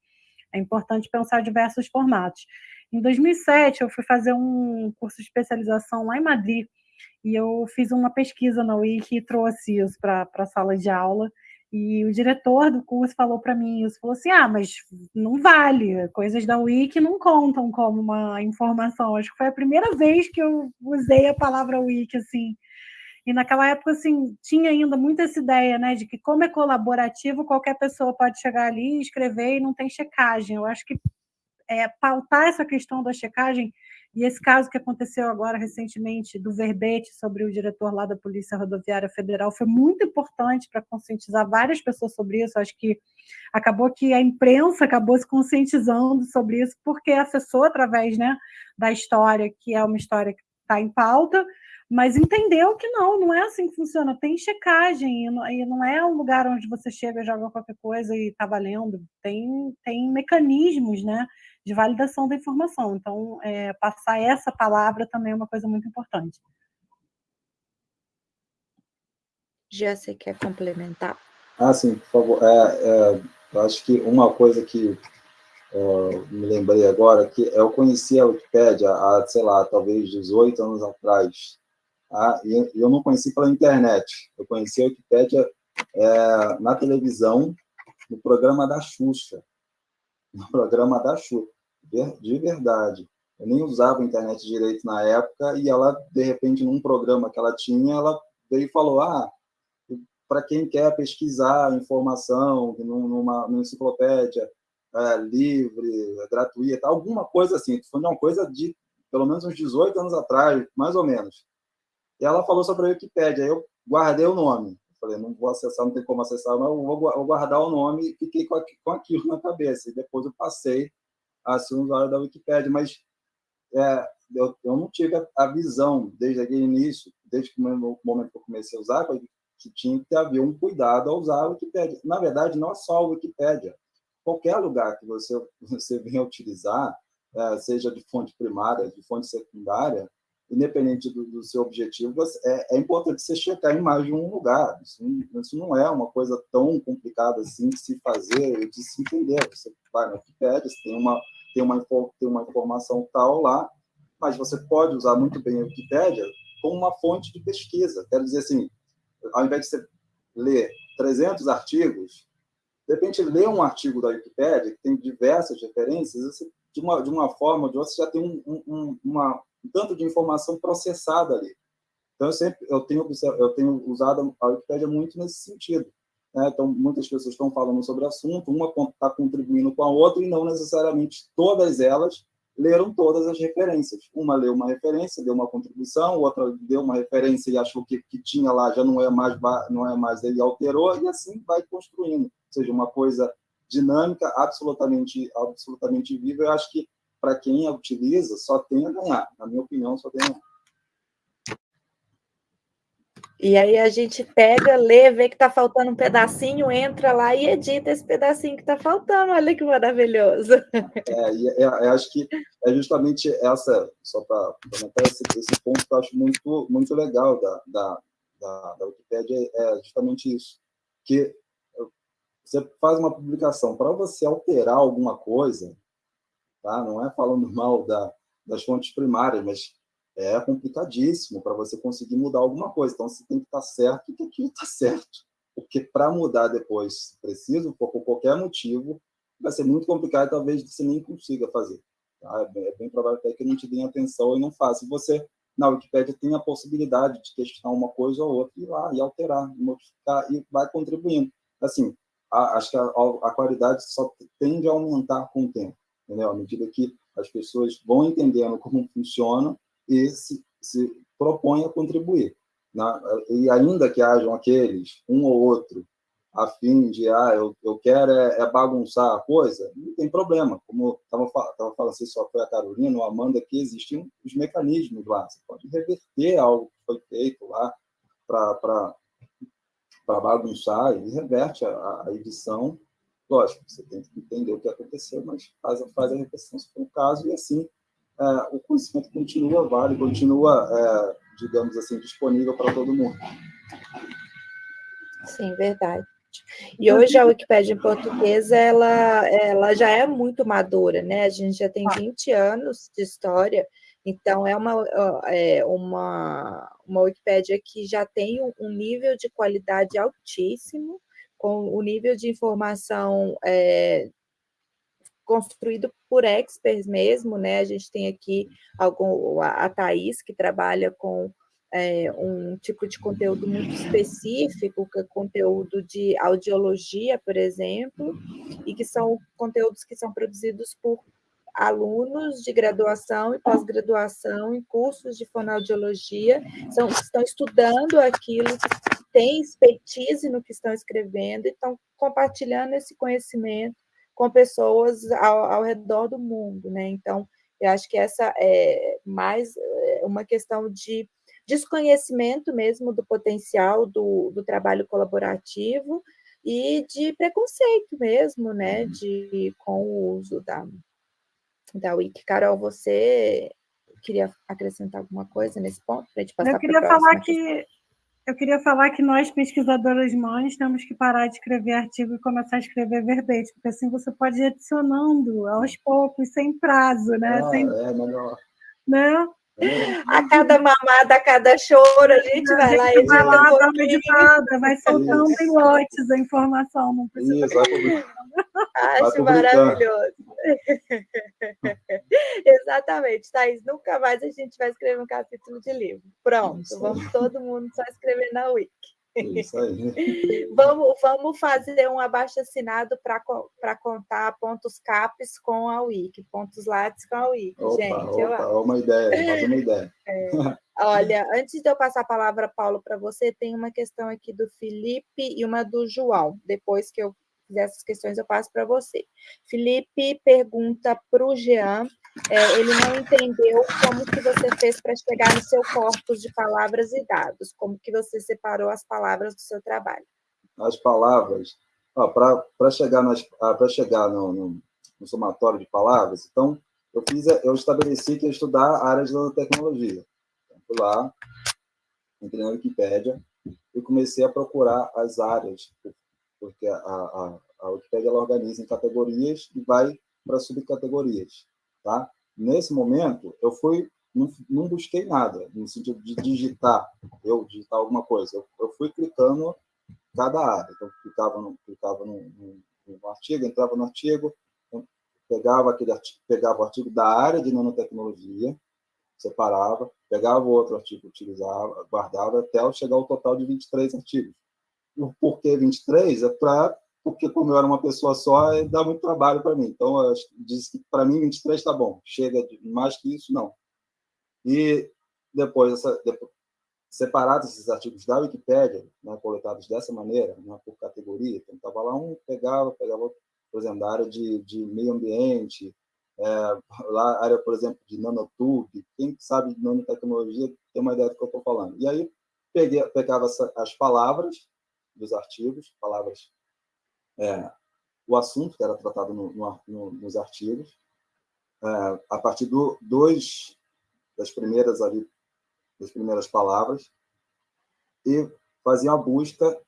É importante pensar diversos formatos. Em 2007, eu fui fazer um curso de especialização lá em Madrid, e eu fiz uma pesquisa na Wiki e trouxe isso para a sala de aula, e o diretor do curso falou para mim isso, falou assim, ah, mas não vale, coisas da Wiki não contam como uma informação. Acho que foi a primeira vez que eu usei a palavra Wiki, assim. E naquela época, assim, tinha ainda muito essa ideia, né, de que como é colaborativo, qualquer pessoa pode chegar ali, escrever e não tem checagem. Eu acho que é, pautar essa questão da checagem, e esse caso que aconteceu agora recentemente do verbete sobre o diretor lá da Polícia Rodoviária Federal foi muito importante para conscientizar várias pessoas sobre isso. Acho que acabou que a imprensa acabou se conscientizando sobre isso, porque acessou através né, da história, que é uma história que está em pauta, mas entendeu que não, não é assim que funciona. Tem checagem, e não é um lugar onde você chega, joga qualquer coisa e está valendo. Tem, tem mecanismos, né? de validação da informação. Então, é, passar essa palavra também é uma coisa muito importante.
Já você quer complementar?
Ah, sim, por favor. É, é, acho que uma coisa que é, me lembrei agora, que eu conheci a Wikipédia há, sei lá, talvez 18 anos atrás, tá? e eu não conheci pela internet, eu conheci a Wikipédia é, na televisão, no programa da Xuxa, no programa da Xuxa de verdade. Eu nem usava a internet direito na época, e ela, de repente, num programa que ela tinha, ela veio e falou, ah, para quem quer pesquisar informação numa, numa enciclopédia é, livre, é, gratuita, alguma coisa assim. Foi uma coisa de pelo menos uns 18 anos atrás, mais ou menos. E ela falou sobre a Wikipédia. Eu guardei o nome. Falei, não vou acessar, não tem como acessar, mas eu vou guardar o nome e fiquei com aquilo na cabeça. E depois eu passei a ser usuário da Wikipédia. Mas é, eu, eu, não tive a, visão, desde aquele início, desde o momento que eu comecei a usar, que tinha que haver um cuidado ao usar a Wikipédia. Na verdade, não é só a Wikipédia. Qualquer lugar que você, você venha utilizar, é, seja de fonte primária, de fonte secundária, independente do, do seu objetivo, é, é, importante você checar em mais de um lugar. Isso, isso, não é uma coisa tão complicada assim de se fazer e de se entender. Você vai na Wikipedia, tem uma, tem uma, tem uma informação tal lá, mas você pode usar muito bem a Wikipédia como uma fonte de pesquisa. Quero dizer assim, ao invés de você ler 300 artigos, de repente, ler um artigo da Wikipédia, que tem diversas referências, de, uma, de uma forma ou de outra, você já tem um, um, uma, um tanto de informação processada ali. Então, eu sempre eu tenho, eu tenho usado a Wikipédia muito nesse sentido. Né? Então, muitas pessoas estão falando sobre o assunto, uma está contribuindo com a outra, e não necessariamente todas elas leram todas as referências. Uma leu uma referência, deu uma contribuição, outra deu uma referência e achou que que tinha lá já não é mais não é mais ele alterou e assim vai construindo. Ou seja, uma coisa dinâmica, absolutamente absolutamente viva. Eu acho que para quem a utiliza, só tem a ganhar. Na minha opinião, só tem a ganhar.
E aí a gente pega, lê, vê que está faltando um pedacinho, entra lá e edita esse pedacinho que está faltando. Olha que maravilhoso.
É, e é, é, acho que é justamente essa, só para comentar esse, esse, ponto que eu acho muito, muito legal da, da, da, da Wikipédia, é justamente isso. Que você faz uma publicação, para você alterar alguma coisa, tá? não é falando mal da, das fontes primárias, mas é complicadíssimo para você conseguir mudar alguma coisa. Então, você tem que estar tá certo que aquilo está certo. Porque para mudar depois, preciso, por, qualquer motivo, vai ser muito complicado talvez você nem consiga fazer. Tá? É, bem, é, bem, provável até que não te deem atenção e não faça. E você, na Wikipédia, tem a possibilidade de questionar uma coisa ou outra, e ir lá e alterar, e modificar, e vai contribuindo. Assim, a, acho que a, a qualidade só tende a aumentar com o tempo entendeu? À medida que as pessoas vão entendendo como funciona e se, se propõem a contribuir. Né? E ainda que hajam aqueles, um ou outro, a fim de, ah, eu, eu quero é, é bagunçar a coisa, não tem problema. Como estava falando, se só foi a Carolina ou a Amanda, que existem os mecanismos lá. Você pode reverter algo que foi feito lá para bagunçar e reverte a, a edição Lógico, você tem que entender o que aconteceu, mas faz, faz a reflexão se for o caso, e assim é, o conhecimento continua válido, continua, é, digamos assim, disponível para todo mundo.
Sim, verdade. E hoje a Wikipédia em português, ela, ela já é muito madura, né? A gente já tem 20 anos de história, então é uma, é uma, uma Wikipédia que já tem um nível de qualidade altíssimo, com o nível de informação é, construído por experts mesmo, né? A gente tem aqui algum, a Thais, que trabalha com é, um tipo de conteúdo muito específico, que é conteúdo de audiologia, por exemplo, e que são conteúdos que são produzidos por alunos de graduação e pós-graduação em cursos de fonoaudiologia, são, estão estudando aquilo têm expertise no que estão escrevendo e estão compartilhando esse conhecimento com pessoas ao, ao redor do mundo, né? Então, eu acho que essa é mais é, uma questão de desconhecimento mesmo do potencial do, do trabalho colaborativo e de preconceito mesmo, né, de, com o uso da, da Wiki. Carol, você queria acrescentar alguma coisa nesse ponto? Para
gente passar Eu queria falar que eu queria falar que nós, pesquisadoras mães, temos que parar de escrever artigo e começar a escrever verbete, porque assim você pode ir adicionando aos poucos, sem prazo, né?
Ah,
sem,
é melhor.
Né?
A cada mamada, a cada choro, a gente vai lá e
vai lá, um editada, vai soltando em lotes a informação, não precisa.
Isso,
Acho maravilhoso. Exatamente, Thaís. Nunca mais a gente vai escrever um capítulo de livro. Pronto, vamos todo mundo só escrever na Wiki.
Isso aí.
vamos, vamos fazer um abaixo-assinado para contar pontos CAPES com a Wiki, pontos LATS com a Wiki,
opa,
gente.
Opa, eu... uma ideia, mais uma ideia.
É. Olha, antes de eu passar a palavra, Paulo, para você, tem uma questão aqui do Felipe e uma do João. Depois que eu fizer essas questões, eu passo para você. Felipe pergunta para o Jean, é, ele não entendeu como que você fez para chegar no seu corpus de palavras e dados, como que você separou as palavras do seu trabalho.
As palavras, para chegar, nas, ah, chegar no, no, no somatório de palavras, então, eu, fiz, eu estabeleci que ia estudar a área de nanotecnologia fui lá, entrei na Wikipédia e comecei a procurar as áreas, porque a, a, a Wikipédia ela organiza em categorias e vai para subcategorias, tá? Nesse momento, eu fui não, não, busquei nada, no sentido de digitar, eu digitar alguma coisa. Eu, eu fui clicando cada área. Então, clicava no, clicava no, no, no artigo, entrava no artigo, pegava, aquele artigo, pegava o artigo da área de nanotecnologia, separava, pegava outro artigo, utilizava, guardava, até chegar ao total de 23 artigos. O porquê 23 é para porque como eu era uma pessoa só, dá muito trabalho para mim. Então, disse que para mim 23 está bom. Chega de mais que isso, não. E depois, essa, depois separados esses artigos da Wikipédia, né, coletados dessa maneira, né, por categoria, então estava lá um, pegava, pegava, por exemplo, da área de, de meio ambiente, é, lá, área, por exemplo, de nanotube, quem sabe de nanotecnologia tem uma ideia do que eu estou falando. E aí, peguei, pegava as palavras dos artigos, palavras, é, o assunto que era tratado no, no, no, nos artigos, é, a partir do, dois, das primeiras ali, das primeiras palavras, e fazia a busca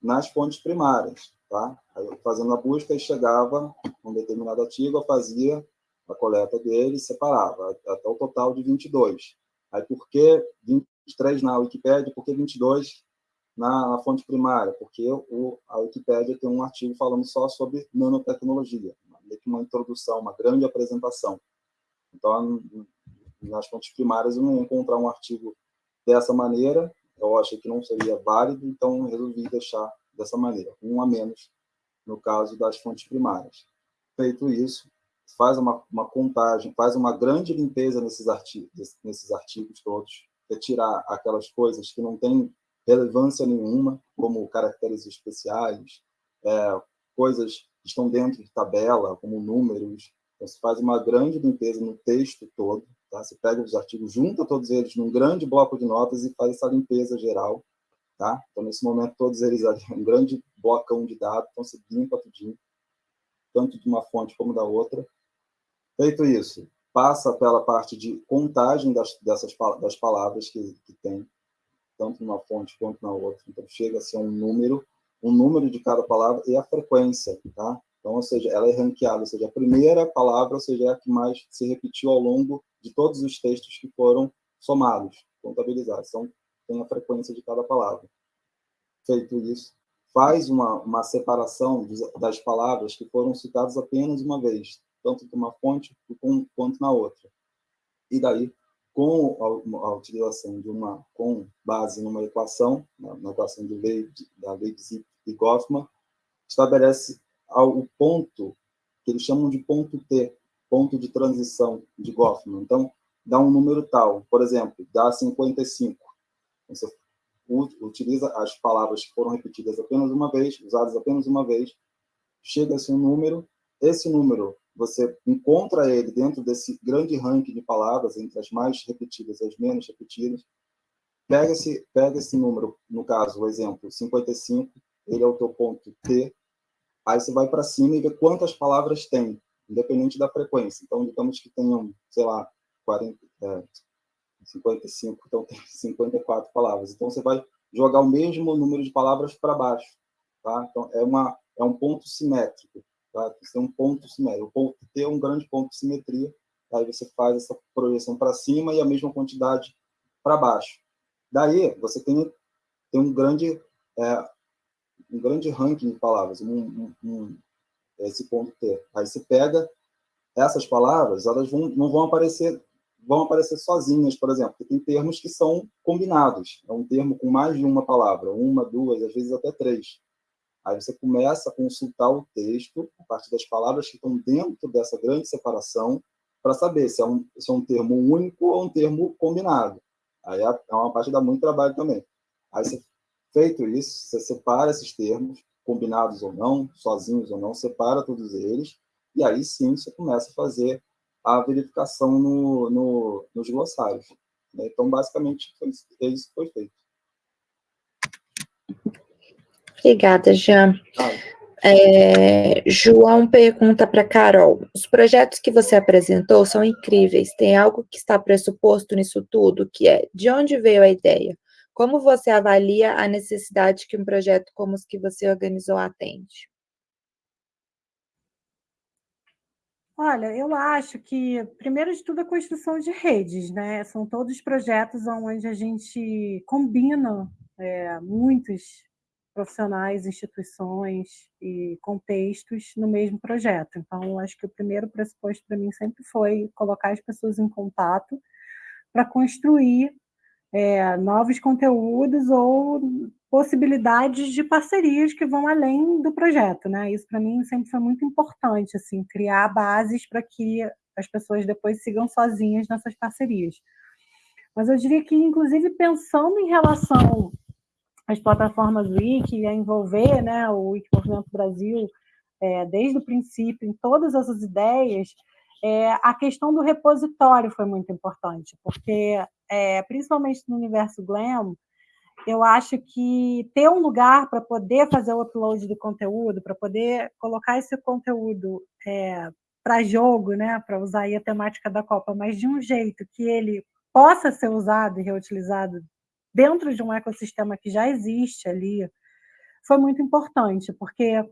nas fontes primárias. Tá? Aí, fazendo a busca, chegava um determinado artigo, fazia a coleta dele separava, até o total de 22. Aí, por que 23 na Wikipédia, por que 22 na, na fonte primária? Porque o, a Wikipédia tem um artigo falando só sobre nanotecnologia, uma introdução, uma grande apresentação. Então, nas fontes primárias, eu não ia encontrar um artigo dessa maneira, eu achei que não seria válido, então resolvi deixar dessa maneira, um a menos no caso das fontes primárias. Feito isso, faz uma, uma contagem, faz uma grande limpeza nesses artigos, nesses artigos todos, retirar aquelas coisas que não têm relevância nenhuma, como caracteres especiais, é, coisas que estão dentro de tabela, como números. Então, se faz uma grande limpeza no texto todo, tá? Você pega os artigos, junta todos eles num grande bloco de notas e faz essa limpeza geral Tá? Então, nesse momento, todos eles ali, um grande blocão de dados, então você limpa tudinho, tanto de uma fonte como da outra. Feito isso, passa pela parte de contagem das, dessas, das palavras que, que tem, tanto numa fonte quanto na outra. Então, chega a ser um número, um número de cada palavra e a frequência, tá? Então, ou seja, ela é ranqueada, ou seja, a primeira palavra, ou seja, é a que mais se repetiu ao longo de todos os textos que foram somados, contabilizados. Então, tem a frequência de cada palavra. Feito isso, faz uma, uma separação das palavras que foram citadas apenas uma vez, tanto numa fonte quanto na outra. E daí, com a, a utilização de uma, com base numa equação, na, na equação de lei, da lei de Zipf e Goffman, estabelece o ponto que eles chamam de ponto T, ponto de transição de Goffman. Então, dá um número tal, por exemplo, dá 55. Você utiliza as palavras que foram repetidas apenas uma vez, usadas apenas uma vez, chega-se um número, esse número, você encontra ele dentro desse grande ranking de palavras, entre as mais repetidas e as menos repetidas, pega esse, pega esse número, no caso, o exemplo, 55, ele é o teu ponto T, aí você vai para cima e vê quantas palavras tem, independente da frequência. Então, digamos que tenham, sei lá, 40, é, 55, então tem 54 palavras. Então, você vai jogar o mesmo número de palavras para baixo. Tá? Então, é, uma, é um ponto simétrico. Tá? Tem um ponto simétrico. O ponto T é um grande ponto de simetria. Aí você faz essa projeção para cima e a mesma quantidade para baixo. Daí, você tem, tem um grande... É, um grande ranking de palavras, um, um, um, esse ponto T. Aí você pega essas palavras, elas vão, não vão aparecer vão aparecer sozinhas, por exemplo, tem termos que são combinados, é um termo com mais de uma palavra, uma, duas, às vezes até três. Aí você começa a consultar o texto a partir das palavras que estão dentro dessa grande separação para saber se é, um, se é um termo único ou um termo combinado. Aí é, é uma parte que dá muito trabalho também. Aí, você, feito isso, você separa esses termos, combinados ou não, sozinhos ou não, separa todos eles, e aí sim você começa a fazer a verificação no, no, nos glossários. Né? Então, basicamente, foi isso, é isso que foi feito.
Obrigada, Jean. É, João pergunta para Carol: os projetos que você apresentou são incríveis. Tem algo que está pressuposto nisso tudo, que é de onde veio a ideia? Como você avalia a necessidade que um projeto como os que você organizou atende?
Olha, eu acho que, primeiro de tudo, a construção de redes, né? São todos projetos onde a gente combina é, muitos profissionais, instituições e contextos no mesmo projeto. Então, acho que o primeiro pressuposto para mim sempre foi colocar as pessoas em contato para construir é, novos conteúdos ou possibilidades de parcerias que vão além do projeto, né? Isso para mim sempre foi muito importante, assim, criar bases para que as pessoas depois sigam sozinhas nessas parcerias. Mas eu diria que, inclusive, pensando em relação as plataformas Wiki, a envolver né, o Wiki Movimento Brasil é, desde o princípio, em todas essas ideias, é, a questão do repositório foi muito importante, porque, é, principalmente no universo Glam, eu acho que ter um lugar para poder fazer o upload do conteúdo, para poder colocar esse conteúdo é, para jogo, né, para usar a temática da Copa, mas de um jeito que ele possa ser usado e reutilizado dentro de um ecossistema que já existe ali, foi muito importante, porque,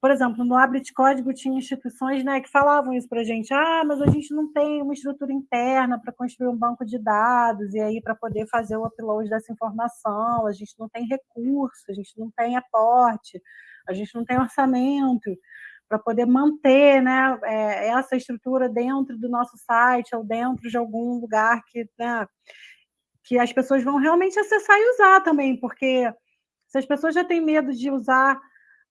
por exemplo, no Abre de Código tinha instituições né, que falavam isso para a gente, ah, mas a gente não tem uma estrutura interna para construir um banco de dados, e aí para poder fazer o upload dessa informação, a gente não tem recurso, a gente não tem aporte, a gente não tem orçamento para poder manter né, é, essa estrutura dentro do nosso site ou dentro de algum lugar que né, que as pessoas vão realmente acessar e usar também, porque se as pessoas já têm medo de usar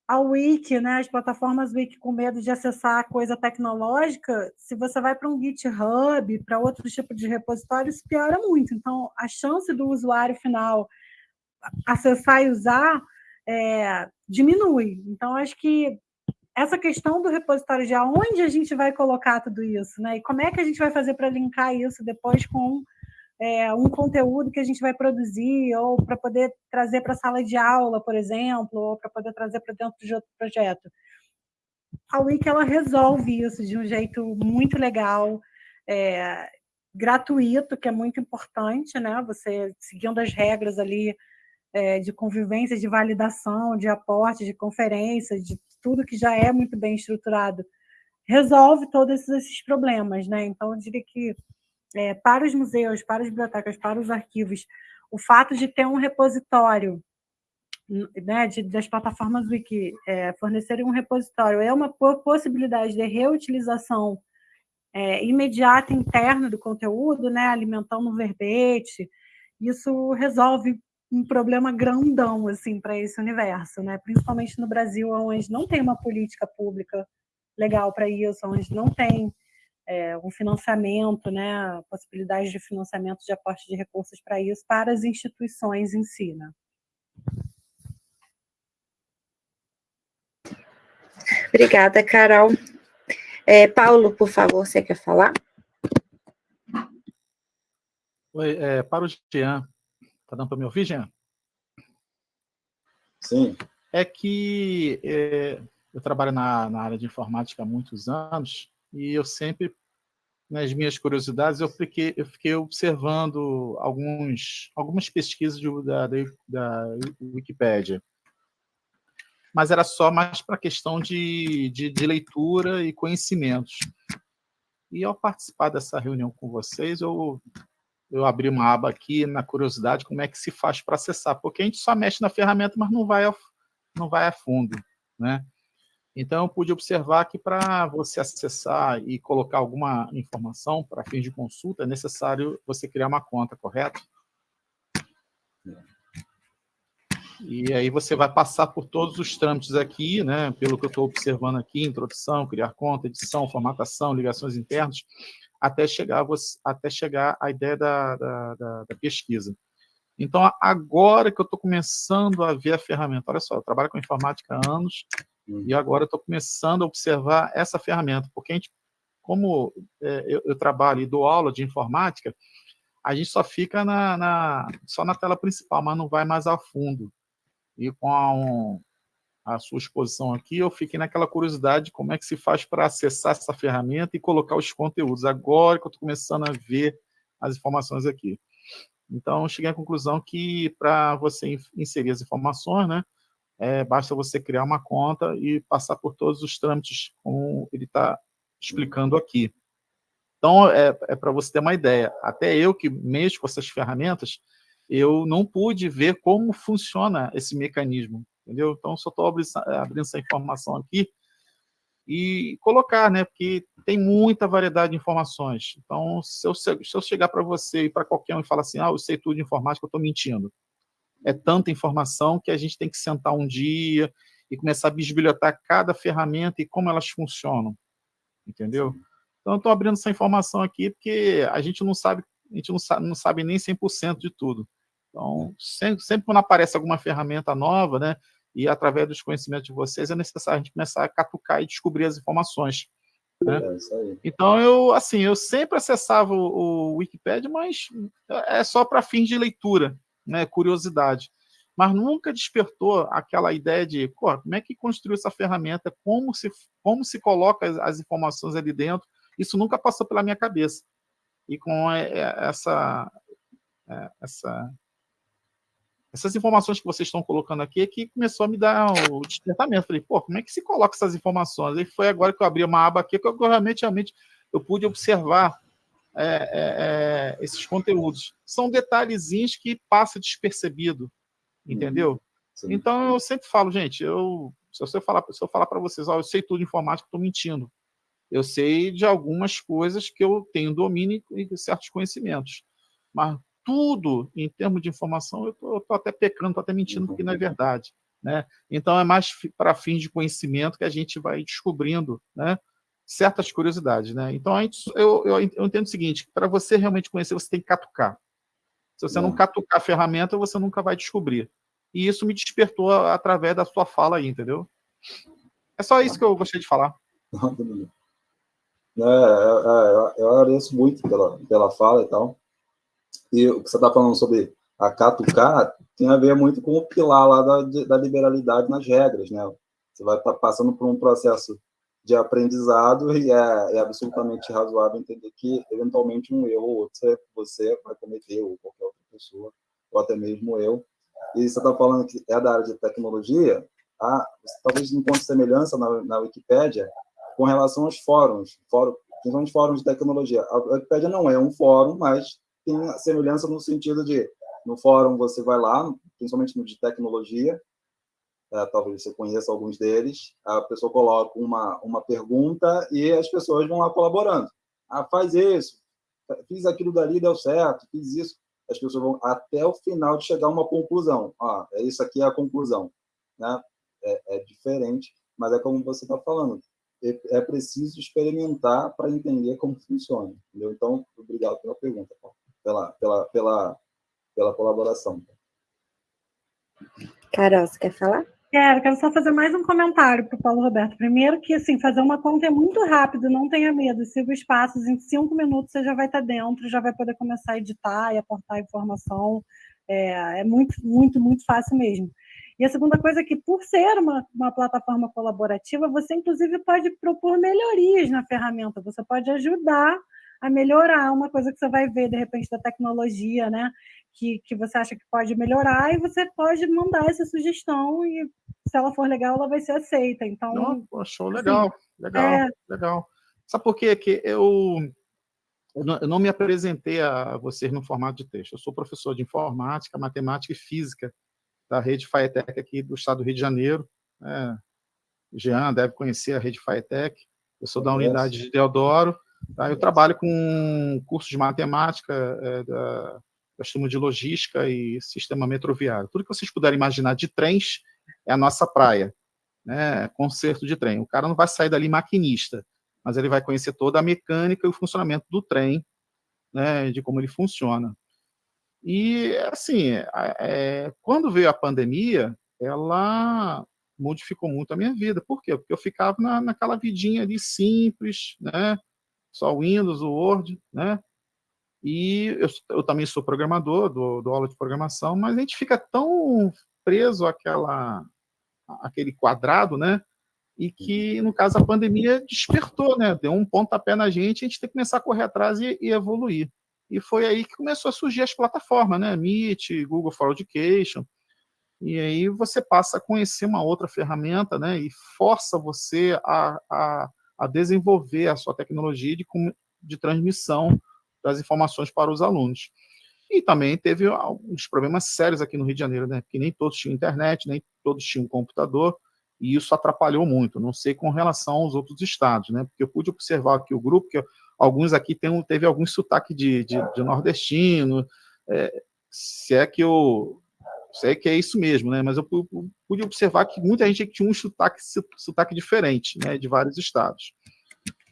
a Wiki, né, as plataformas Wiki com medo de acessar coisa tecnológica, se você vai para um GitHub, para outro tipo de repositório, isso piora muito. Então, a chance do usuário final acessar e usar é, diminui. Então, acho que essa questão do repositório de aonde a gente vai colocar tudo isso, né? E como é que a gente vai fazer para linkar isso depois com é, um conteúdo que a gente vai produzir, ou para poder trazer para a sala de aula, por exemplo, ou para poder trazer para dentro de outro projeto. A Wiki ela resolve isso de um jeito muito legal, é, gratuito, que é muito importante, né? Você seguindo as regras ali é, de convivência, de validação, de aporte, de conferência, de tudo que já é muito bem estruturado, resolve todos esses problemas, né? Então, eu diria que é, para os museus, para as bibliotecas, para os arquivos, o fato de ter um repositório, né, de, das plataformas Wiki é, fornecerem um repositório, é uma possibilidade de reutilização é, imediata interna do conteúdo, né, alimentando um verbete, isso resolve um problema grandão assim para esse universo, né? Principalmente no Brasil, onde não tem uma política pública legal para isso, onde não tem é, um financiamento, né, possibilidade de financiamento de aporte de recursos para isso, para as instituições em si. Né?
Obrigada, Carol. É, Paulo, por favor, você quer falar?
Oi, é, para o Jean. Está dando para me ouvir, Jean?
Sim.
É que é, eu trabalho na, na área de informática há muitos anos e eu sempre, nas minhas curiosidades, eu fiquei, eu fiquei observando alguns, algumas pesquisas de, da, da Wikipédia. Mas era só mais para questão de, de, de leitura e conhecimentos. E ao participar dessa reunião com vocês, eu, eu abri uma aba aqui na curiosidade como é que se faz para acessar, porque a gente só mexe na ferramenta, mas não vai a, não vai a fundo. Né? Então, eu pude observar que para você acessar e colocar alguma informação para fins de consulta, é necessário você criar uma conta, correto? E aí você vai passar por todos os trâmites aqui, né, pelo que eu estou observando aqui, introdução, criar conta, edição, formatação, ligações internas, até chegar, até chegar à ideia da, da, da, da pesquisa. Então, agora que eu estou começando a ver a ferramenta, olha só, eu trabalho com informática há anos, hum. e agora estou começando a observar essa ferramenta, porque a gente, como é, eu, eu, trabalho e dou aula de informática, a gente só fica na, na, só na tela principal, mas não vai mais a fundo. E com a, um, a sua exposição aqui, eu fiquei naquela curiosidade de como é que se faz para acessar essa ferramenta e colocar os conteúdos. Agora que eu estou começando a ver as informações aqui. Então, cheguei à conclusão que para você inserir as informações, né, é, basta você criar uma conta e passar por todos os trâmites, como ele está explicando aqui. Então, é, é para você ter uma ideia. Até eu que mexo com essas ferramentas, eu não pude ver como funciona esse mecanismo, entendeu? Então, só estou abrindo, essa informação aqui e colocar, né? Porque tem muita variedade de informações. Então, se eu, se eu chegar para você e para qualquer um e falar assim, ah, eu sei tudo de informática, eu estou mentindo. É tanta informação que a gente tem que sentar um dia e começar a bisbilhotar cada ferramenta e como elas funcionam, entendeu? Então, estou abrindo essa informação aqui porque a gente não sabe, a gente não sabe, não sabe nem 100% de tudo. Então, sempre, sempre quando aparece alguma ferramenta nova, né, e através dos conhecimentos de vocês é necessário a gente começar a catucar e descobrir as informações. Né? É então, eu, assim, eu sempre acessava o, o Wikipedia, mas é só para fins de leitura, né, curiosidade. Mas nunca despertou aquela ideia de como é que construiu essa ferramenta, como se, como se coloca as, as informações ali dentro. Isso nunca passou pela minha cabeça. E com é, é, essa, essa essas informações que vocês estão colocando aqui é que começou a me dar o despertamento. Falei, pô, como é que se coloca essas informações? E foi agora que eu abri uma aba aqui que eu realmente, realmente eu pude observar é, é, é, esses conteúdos. São detalhezinhos que passa despercebido, entendeu? Sim. Então, eu sempre falo, gente, eu, se eu falar, se eu falar para vocês, ó, eu sei tudo de informática, estou mentindo. Eu sei de algumas coisas que eu tenho domínio e certos conhecimentos. Mas tudo em termos de informação, eu estou até pecando, estou até mentindo, porque não é verdade. Né? Então, é mais para fins de conhecimento que a gente vai descobrindo né, certas curiosidades. Né? Então, gente, eu, eu, eu, entendo o seguinte, para você realmente conhecer, você tem que catucar. Se você não catucar a ferramenta, você nunca vai descobrir. E isso me despertou através da sua fala aí, entendeu? É só isso que eu gostaria de falar.
É, é, é, eu agradeço muito pela, pela fala e tal. E o que você está falando sobre a catucar tem a ver muito com o pilar lá da, da liberalidade nas regras, né? Você vai estar tá passando por um processo de aprendizado e é, é, absolutamente razoável entender que, eventualmente, um erro ou outro você, vai cometer, ou qualquer outra pessoa, ou até mesmo eu. E você está falando que é da área de tecnologia, ah, você talvez encontre semelhança na, na Wikipédia com relação aos fóruns, fórum, principalmente fóruns de tecnologia. A Wikipédia não é um fórum, mas tem semelhança no sentido de, no fórum você vai lá, principalmente no de tecnologia, é, talvez você conheça alguns deles, a pessoa coloca uma, uma pergunta e as pessoas vão lá colaborando. Ah, faz isso, fiz aquilo dali, deu certo, fiz isso. As pessoas vão até o final de chegar a uma conclusão. Ah, isso aqui é a conclusão. Né? É, é diferente, mas é como você está falando. É, é preciso experimentar para entender como funciona. Entendeu? Então, obrigado pela pergunta, Paulo pela, pela, pela, pela colaboração.
Carol, você quer falar?
Quero, quero só fazer mais um comentário para o Paulo Roberto. Primeiro que, assim, fazer uma conta é muito rápido, não tenha medo, siga os passos, em cinco minutos você já vai estar dentro, já vai poder começar a editar e aportar informação, é, é muito, muito, muito fácil mesmo. E a segunda coisa é que, por ser uma, uma plataforma colaborativa, você, inclusive, pode propor melhorias na ferramenta, você pode ajudar a melhorar uma coisa que você vai ver, de repente, da tecnologia, né? Que, que você acha que pode melhorar, e você pode mandar essa sugestão, e se ela for legal, ela vai ser aceita. Então.
Não, achou legal, assim, legal, é... legal. Sabe por quê? Que eu, eu não, eu não me apresentei a vocês no formato de texto. Eu sou professor de informática, matemática e física da rede FAETEC aqui do estado do Rio de Janeiro. É, Jean deve conhecer a rede FITEC. Eu sou da unidade de Deodoro. Tá? Eu trabalho com cursos de matemática é, da, nós temos de logística e sistema metroviário. Tudo que vocês puderem imaginar de trens é a nossa praia, né? conserto de trem. O cara não vai sair dali maquinista, mas ele vai conhecer toda a mecânica e o funcionamento do trem, né? de como ele funciona. E, assim, é, quando veio a pandemia, ela modificou muito a minha vida. Por quê? Porque eu ficava na, naquela vidinha ali simples, né? só o Windows, o Word, né? E eu, eu também sou programador, dou, dou, aula de programação, mas a gente fica tão preso àquela, àquele quadrado, né? E que, no caso, a pandemia despertou, né? Deu um pontapé na gente, a gente tem que começar a correr atrás e, e evoluir. E foi aí que começou a surgir as plataformas, né? Meet, Google for Education. E aí você passa a conhecer uma outra ferramenta, né? E força você a, a, a desenvolver a sua tecnologia de, de transmissão das informações para os alunos. E também teve alguns problemas sérios aqui no Rio de Janeiro, né? que nem todos tinham internet, nem todos tinham computador, e isso atrapalhou muito. Não sei com relação aos outros estados, né? Porque eu pude observar aqui o grupo, que alguns aqui tem, teve algum sotaque de, de, de nordestino, é, se é que eu sei que é isso mesmo, né? Mas eu pude observar que muita gente tinha um sotaque, sotaque diferente, né? De vários estados.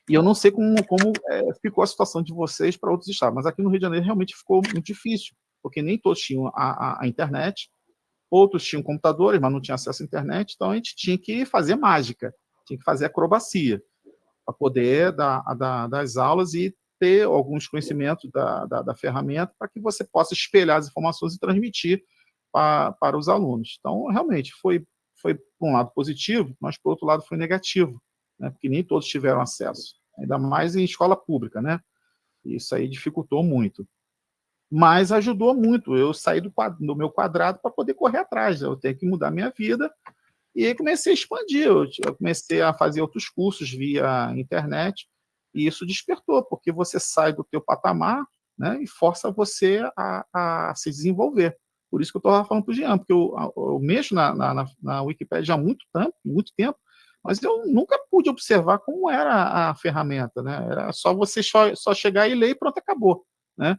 E eu não sei como, como é, ficou a situação de vocês para outros estados, mas aqui no Rio de Janeiro realmente ficou muito difícil, porque nem todos tinham a, a, a internet, outros tinham computadores, mas não tinham acesso à internet, então a gente tinha que fazer mágica, tinha que fazer acrobacia, para poder dar, dar, das aulas e ter alguns conhecimentos da, da, da ferramenta para que você possa espelhar as informações e transmitir para, para os alunos. Então, realmente, foi, foi, por um lado, positivo, mas, por outro lado, foi negativo, né? porque nem todos tiveram acesso, ainda mais em escola pública, né? Isso aí dificultou muito. Mas ajudou muito, eu saí do, do meu quadrado para poder correr atrás, eu tenho que mudar minha vida, e aí comecei a expandir, eu comecei a fazer outros cursos via internet, e isso despertou, porque você sai do teu patamar né, e força você a, a se desenvolver. Por isso que eu estava falando para o Jean, porque eu, eu mexo na, na, na Wikipedia há muito tempo, muito tempo, mas eu nunca pude observar como era a ferramenta, né? Era só você só, só chegar e ler e pronto, acabou, né?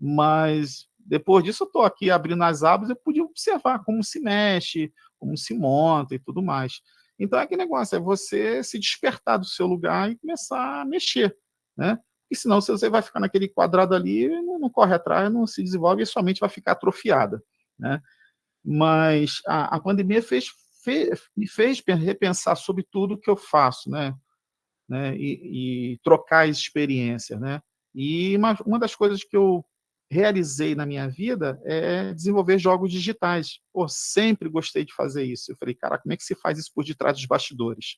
Mas depois disso eu estou aqui abrindo as abas, eu pude observar como se mexe, como se monta e tudo mais. Então, é que negócio, é você se despertar do seu lugar e começar a mexer, né? E senão você vai ficar naquele quadrado ali, não, não corre atrás, não se desenvolve e sua mente vai ficar atrofiada, né? Mas a, a pandemia fez me fez repensar sobre tudo que eu faço, né? né? E, e trocar experiências, né? E uma, uma das coisas que eu realizei na minha vida é desenvolver jogos digitais. Pô, sempre gostei de fazer isso. Eu falei, cara, como é que se faz isso por detrás dos bastidores?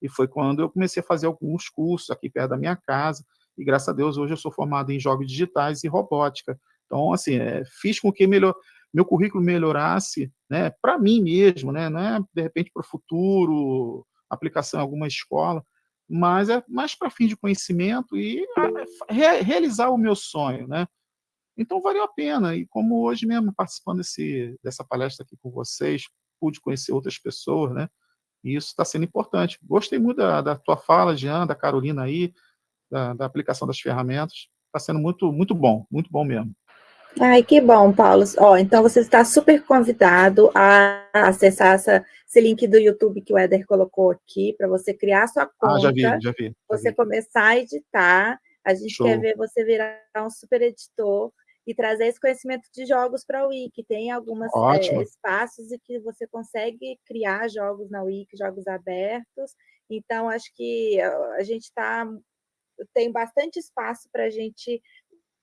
E foi quando eu comecei a fazer alguns cursos aqui perto da minha casa, e graças a Deus hoje eu sou formado em jogos digitais e robótica. Então, assim, é, fiz com que melhor, meu currículo melhorasse, né, para mim mesmo, né, não é de repente para o futuro, aplicação em alguma escola, mas é mais para fim de conhecimento e re, realizar o meu sonho, né? Então valeu a pena e como hoje mesmo participando desse, dessa palestra aqui com vocês, pude conhecer outras pessoas, né? E isso está sendo importante. Gostei muito da, da tua fala, Jean, da Carolina aí, da, da aplicação das ferramentas. Está sendo muito, muito bom, muito bom mesmo.
Ai, que bom, Paulo. Ó, então você está super convidado a acessar essa, esse link do YouTube que o Éder colocou aqui, para você criar sua conta. Ah,
já vi, já vi. Já
você
vi.
começar a editar. A gente Show. quer ver você virar um super editor e trazer esse conhecimento de jogos para a Wiki. Tem alguns é, espaços em que você consegue criar jogos na Wiki, jogos abertos. Então, acho que a gente está tem bastante espaço para a gente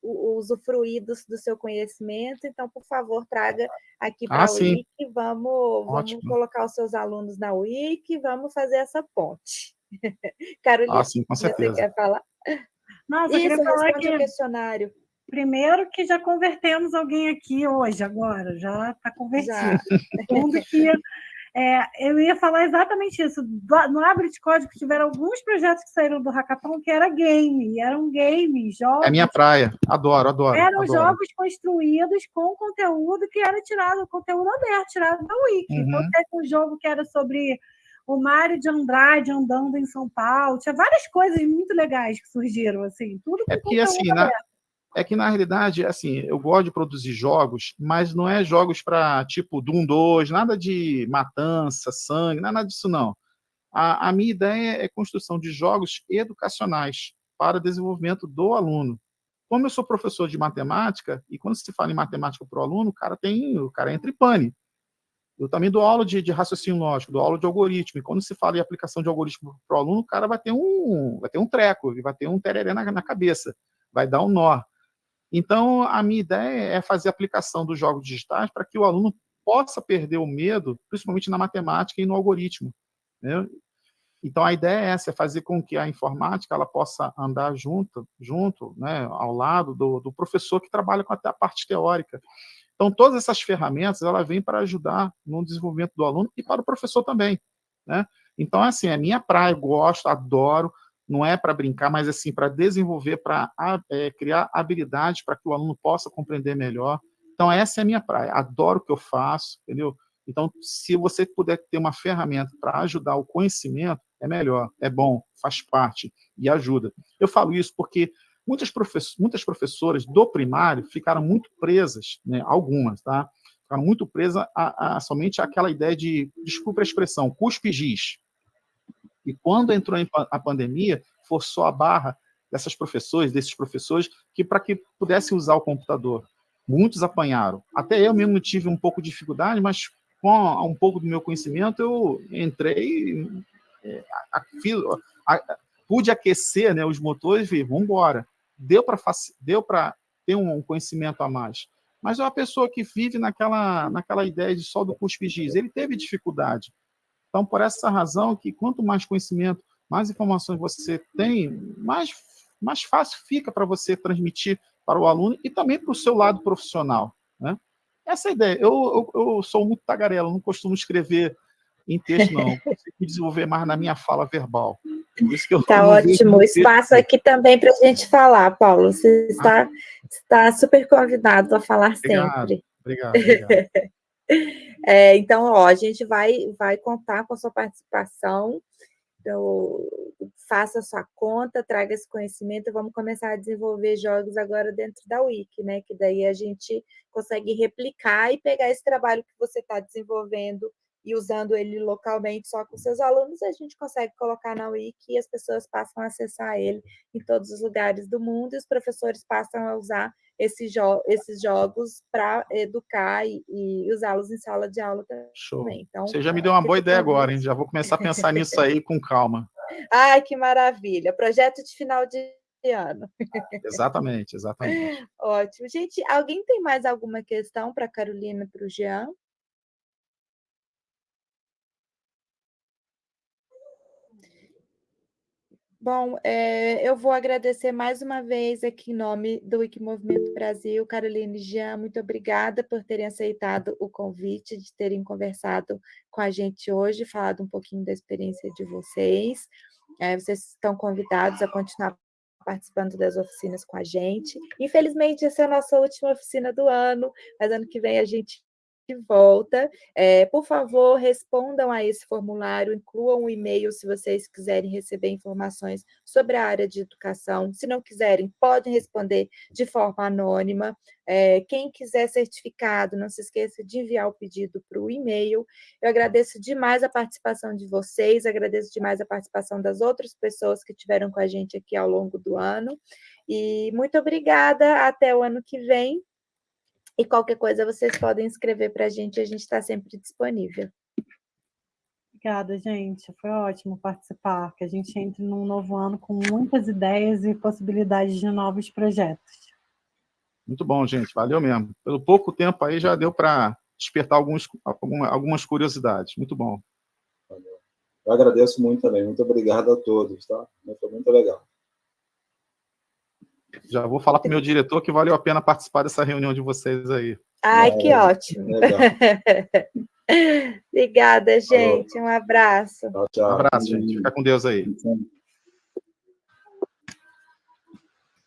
usufruir do, do, seu conhecimento, então, por favor, traga aqui para ah, a Wiki, vamos, vamos colocar os seus alunos na Wiki, vamos fazer essa ponte.
Carolina, ah, sim, com certeza.
você quer falar?
Nossa, Isso, eu queria falar que...
o questionário.
Primeiro que já convertemos alguém aqui hoje, agora, já está convertido. Segundo que é, eu ia falar exatamente isso. No Abre de Código tiveram alguns projetos que saíram do Hackathon que era game, eram games, jogos.
É minha praia, adoro, adoro.
Eram
adoro.
jogos construídos com conteúdo que era tirado, conteúdo aberto, tirado da Wiki. Então, uhum. Então, teve um jogo que era sobre o Mário de Andrade andando em São Paulo, tinha várias coisas muito legais que surgiram, assim, tudo
É que, assim, na, é que, na realidade, assim, eu gosto de produzir jogos, mas não é jogos para, tipo, Doom 2, nada de matança, sangue, nada disso, não. A, a minha ideia é construção de jogos educacionais para desenvolvimento do aluno. Como eu sou professor de matemática, e quando se fala em matemática para o aluno, o cara tem, o cara entra em pane. Eu também dou aula de, de raciocínio lógico, dou aula de algoritmo, e quando se fala em aplicação de algoritmo para o aluno, o cara vai ter um, vai ter um treco, vai ter um tereré na, na cabeça, vai dar um nó. Então, a minha ideia é fazer aplicação dos jogos digitais para que o aluno possa perder o medo, principalmente na matemática e no algoritmo. Né? Então, a ideia é essa, é fazer com que a informática ela possa andar junto, junto né, ao lado do, do professor que trabalha com a, a parte teórica. Então, todas essas ferramentas, ela vêm para ajudar no desenvolvimento do aluno e para o professor também. Né? Então, assim, é minha praia, eu gosto, adoro, não é para brincar, mas assim, para desenvolver, para é, criar habilidades para que o aluno possa compreender melhor. Então, essa é a minha praia, adoro o que eu faço, entendeu? Então, se você puder ter uma ferramenta para ajudar o conhecimento, é melhor, é bom, faz parte e ajuda. Eu falo isso porque muitas, profess muitas professoras do primário ficaram muito presas, né, algumas, tá? Ficaram muito presas a, a somente aquela ideia de, desculpa a expressão, cuspe giz. E quando entrou a pandemia, forçou a barra dessas professores, desses professores, que para que pudessem usar o computador. Muitos apanharam. Até eu mesmo tive um pouco de dificuldade, mas com um pouco do meu conhecimento, eu entrei, é, a, a, pude aquecer né, os motores e vamos embora. Deu para ter um conhecimento a mais. Mas é uma pessoa que vive naquela, naquela ideia de só do cuspe giz. Ele teve dificuldade. Então, por essa razão que quanto mais conhecimento, mais informações você tem, mais, mais fácil fica para você transmitir para o aluno e também para o seu lado profissional. Né? Essa é a ideia. Eu, eu, eu sou muito tagarela, não costumo escrever em texto, não. Eu consigo desenvolver mais na minha fala verbal.
Está ótimo. Espaço aqui também para a gente falar, Paulo. Você está, ah. está super convidado a falar
obrigado,
sempre.
Obrigado, obrigado.
É, então, ó, a gente vai, vai contar com a sua participação. Então, faça a sua conta, traga esse conhecimento, vamos começar a desenvolver jogos agora dentro da Wiki, né? Que daí a gente consegue replicar e pegar esse trabalho que você está desenvolvendo e usando ele localmente só com seus alunos, a gente consegue colocar na Wiki e as pessoas passam a acessar ele em todos os lugares do mundo e os professores passam a usar esses, jo esses jogos para educar e, e usá-los em sala de aula também.
Show. Então, Você já me deu uma boa ideia agora, hein? Já vou começar a pensar nisso aí com calma.
Ai, que maravilha! Projeto de final de ano.
Exatamente, exatamente.
Ótimo. Gente, alguém tem mais alguma questão para a Carolina e para o Jean? Bom, é, eu vou agradecer mais uma vez aqui em nome do Wikimovimento Brasil, Caroline Jean, muito obrigada por terem aceitado o convite, de terem conversado com a gente hoje, falado um pouquinho da experiência de vocês. É, vocês estão convidados a continuar participando das oficinas com a gente. Infelizmente, essa é a nossa última oficina do ano, mas ano que vem a gente de volta. É, por favor, respondam a esse formulário, incluam um e-mail se vocês quiserem receber informações sobre a área de educação. Se não quiserem, podem responder de forma anônima. É, quem quiser certificado, não se esqueça de enviar o pedido para o e-mail. Eu agradeço demais a participação de vocês, agradeço demais a participação das outras pessoas que tiveram com a gente aqui ao longo do ano. E muito obrigada, até o ano que vem. E qualquer coisa vocês podem escrever para a gente, a gente está sempre disponível.
Obrigada, gente. Foi ótimo participar, que a gente entre num novo ano com muitas ideias e possibilidades de novos projetos.
Muito bom, gente. Valeu mesmo. Pelo pouco tempo aí já deu para despertar alguns, algumas curiosidades. Muito bom.
Valeu. Eu agradeço muito também. Muito obrigado a todos, tá? Foi muito legal.
Já vou falar para o meu diretor que valeu a pena participar dessa reunião de vocês aí.
Ai, é, que ótimo. Obrigada, gente. Um abraço.
Tchau, tchau. Um abraço, gente. Fica com Deus aí.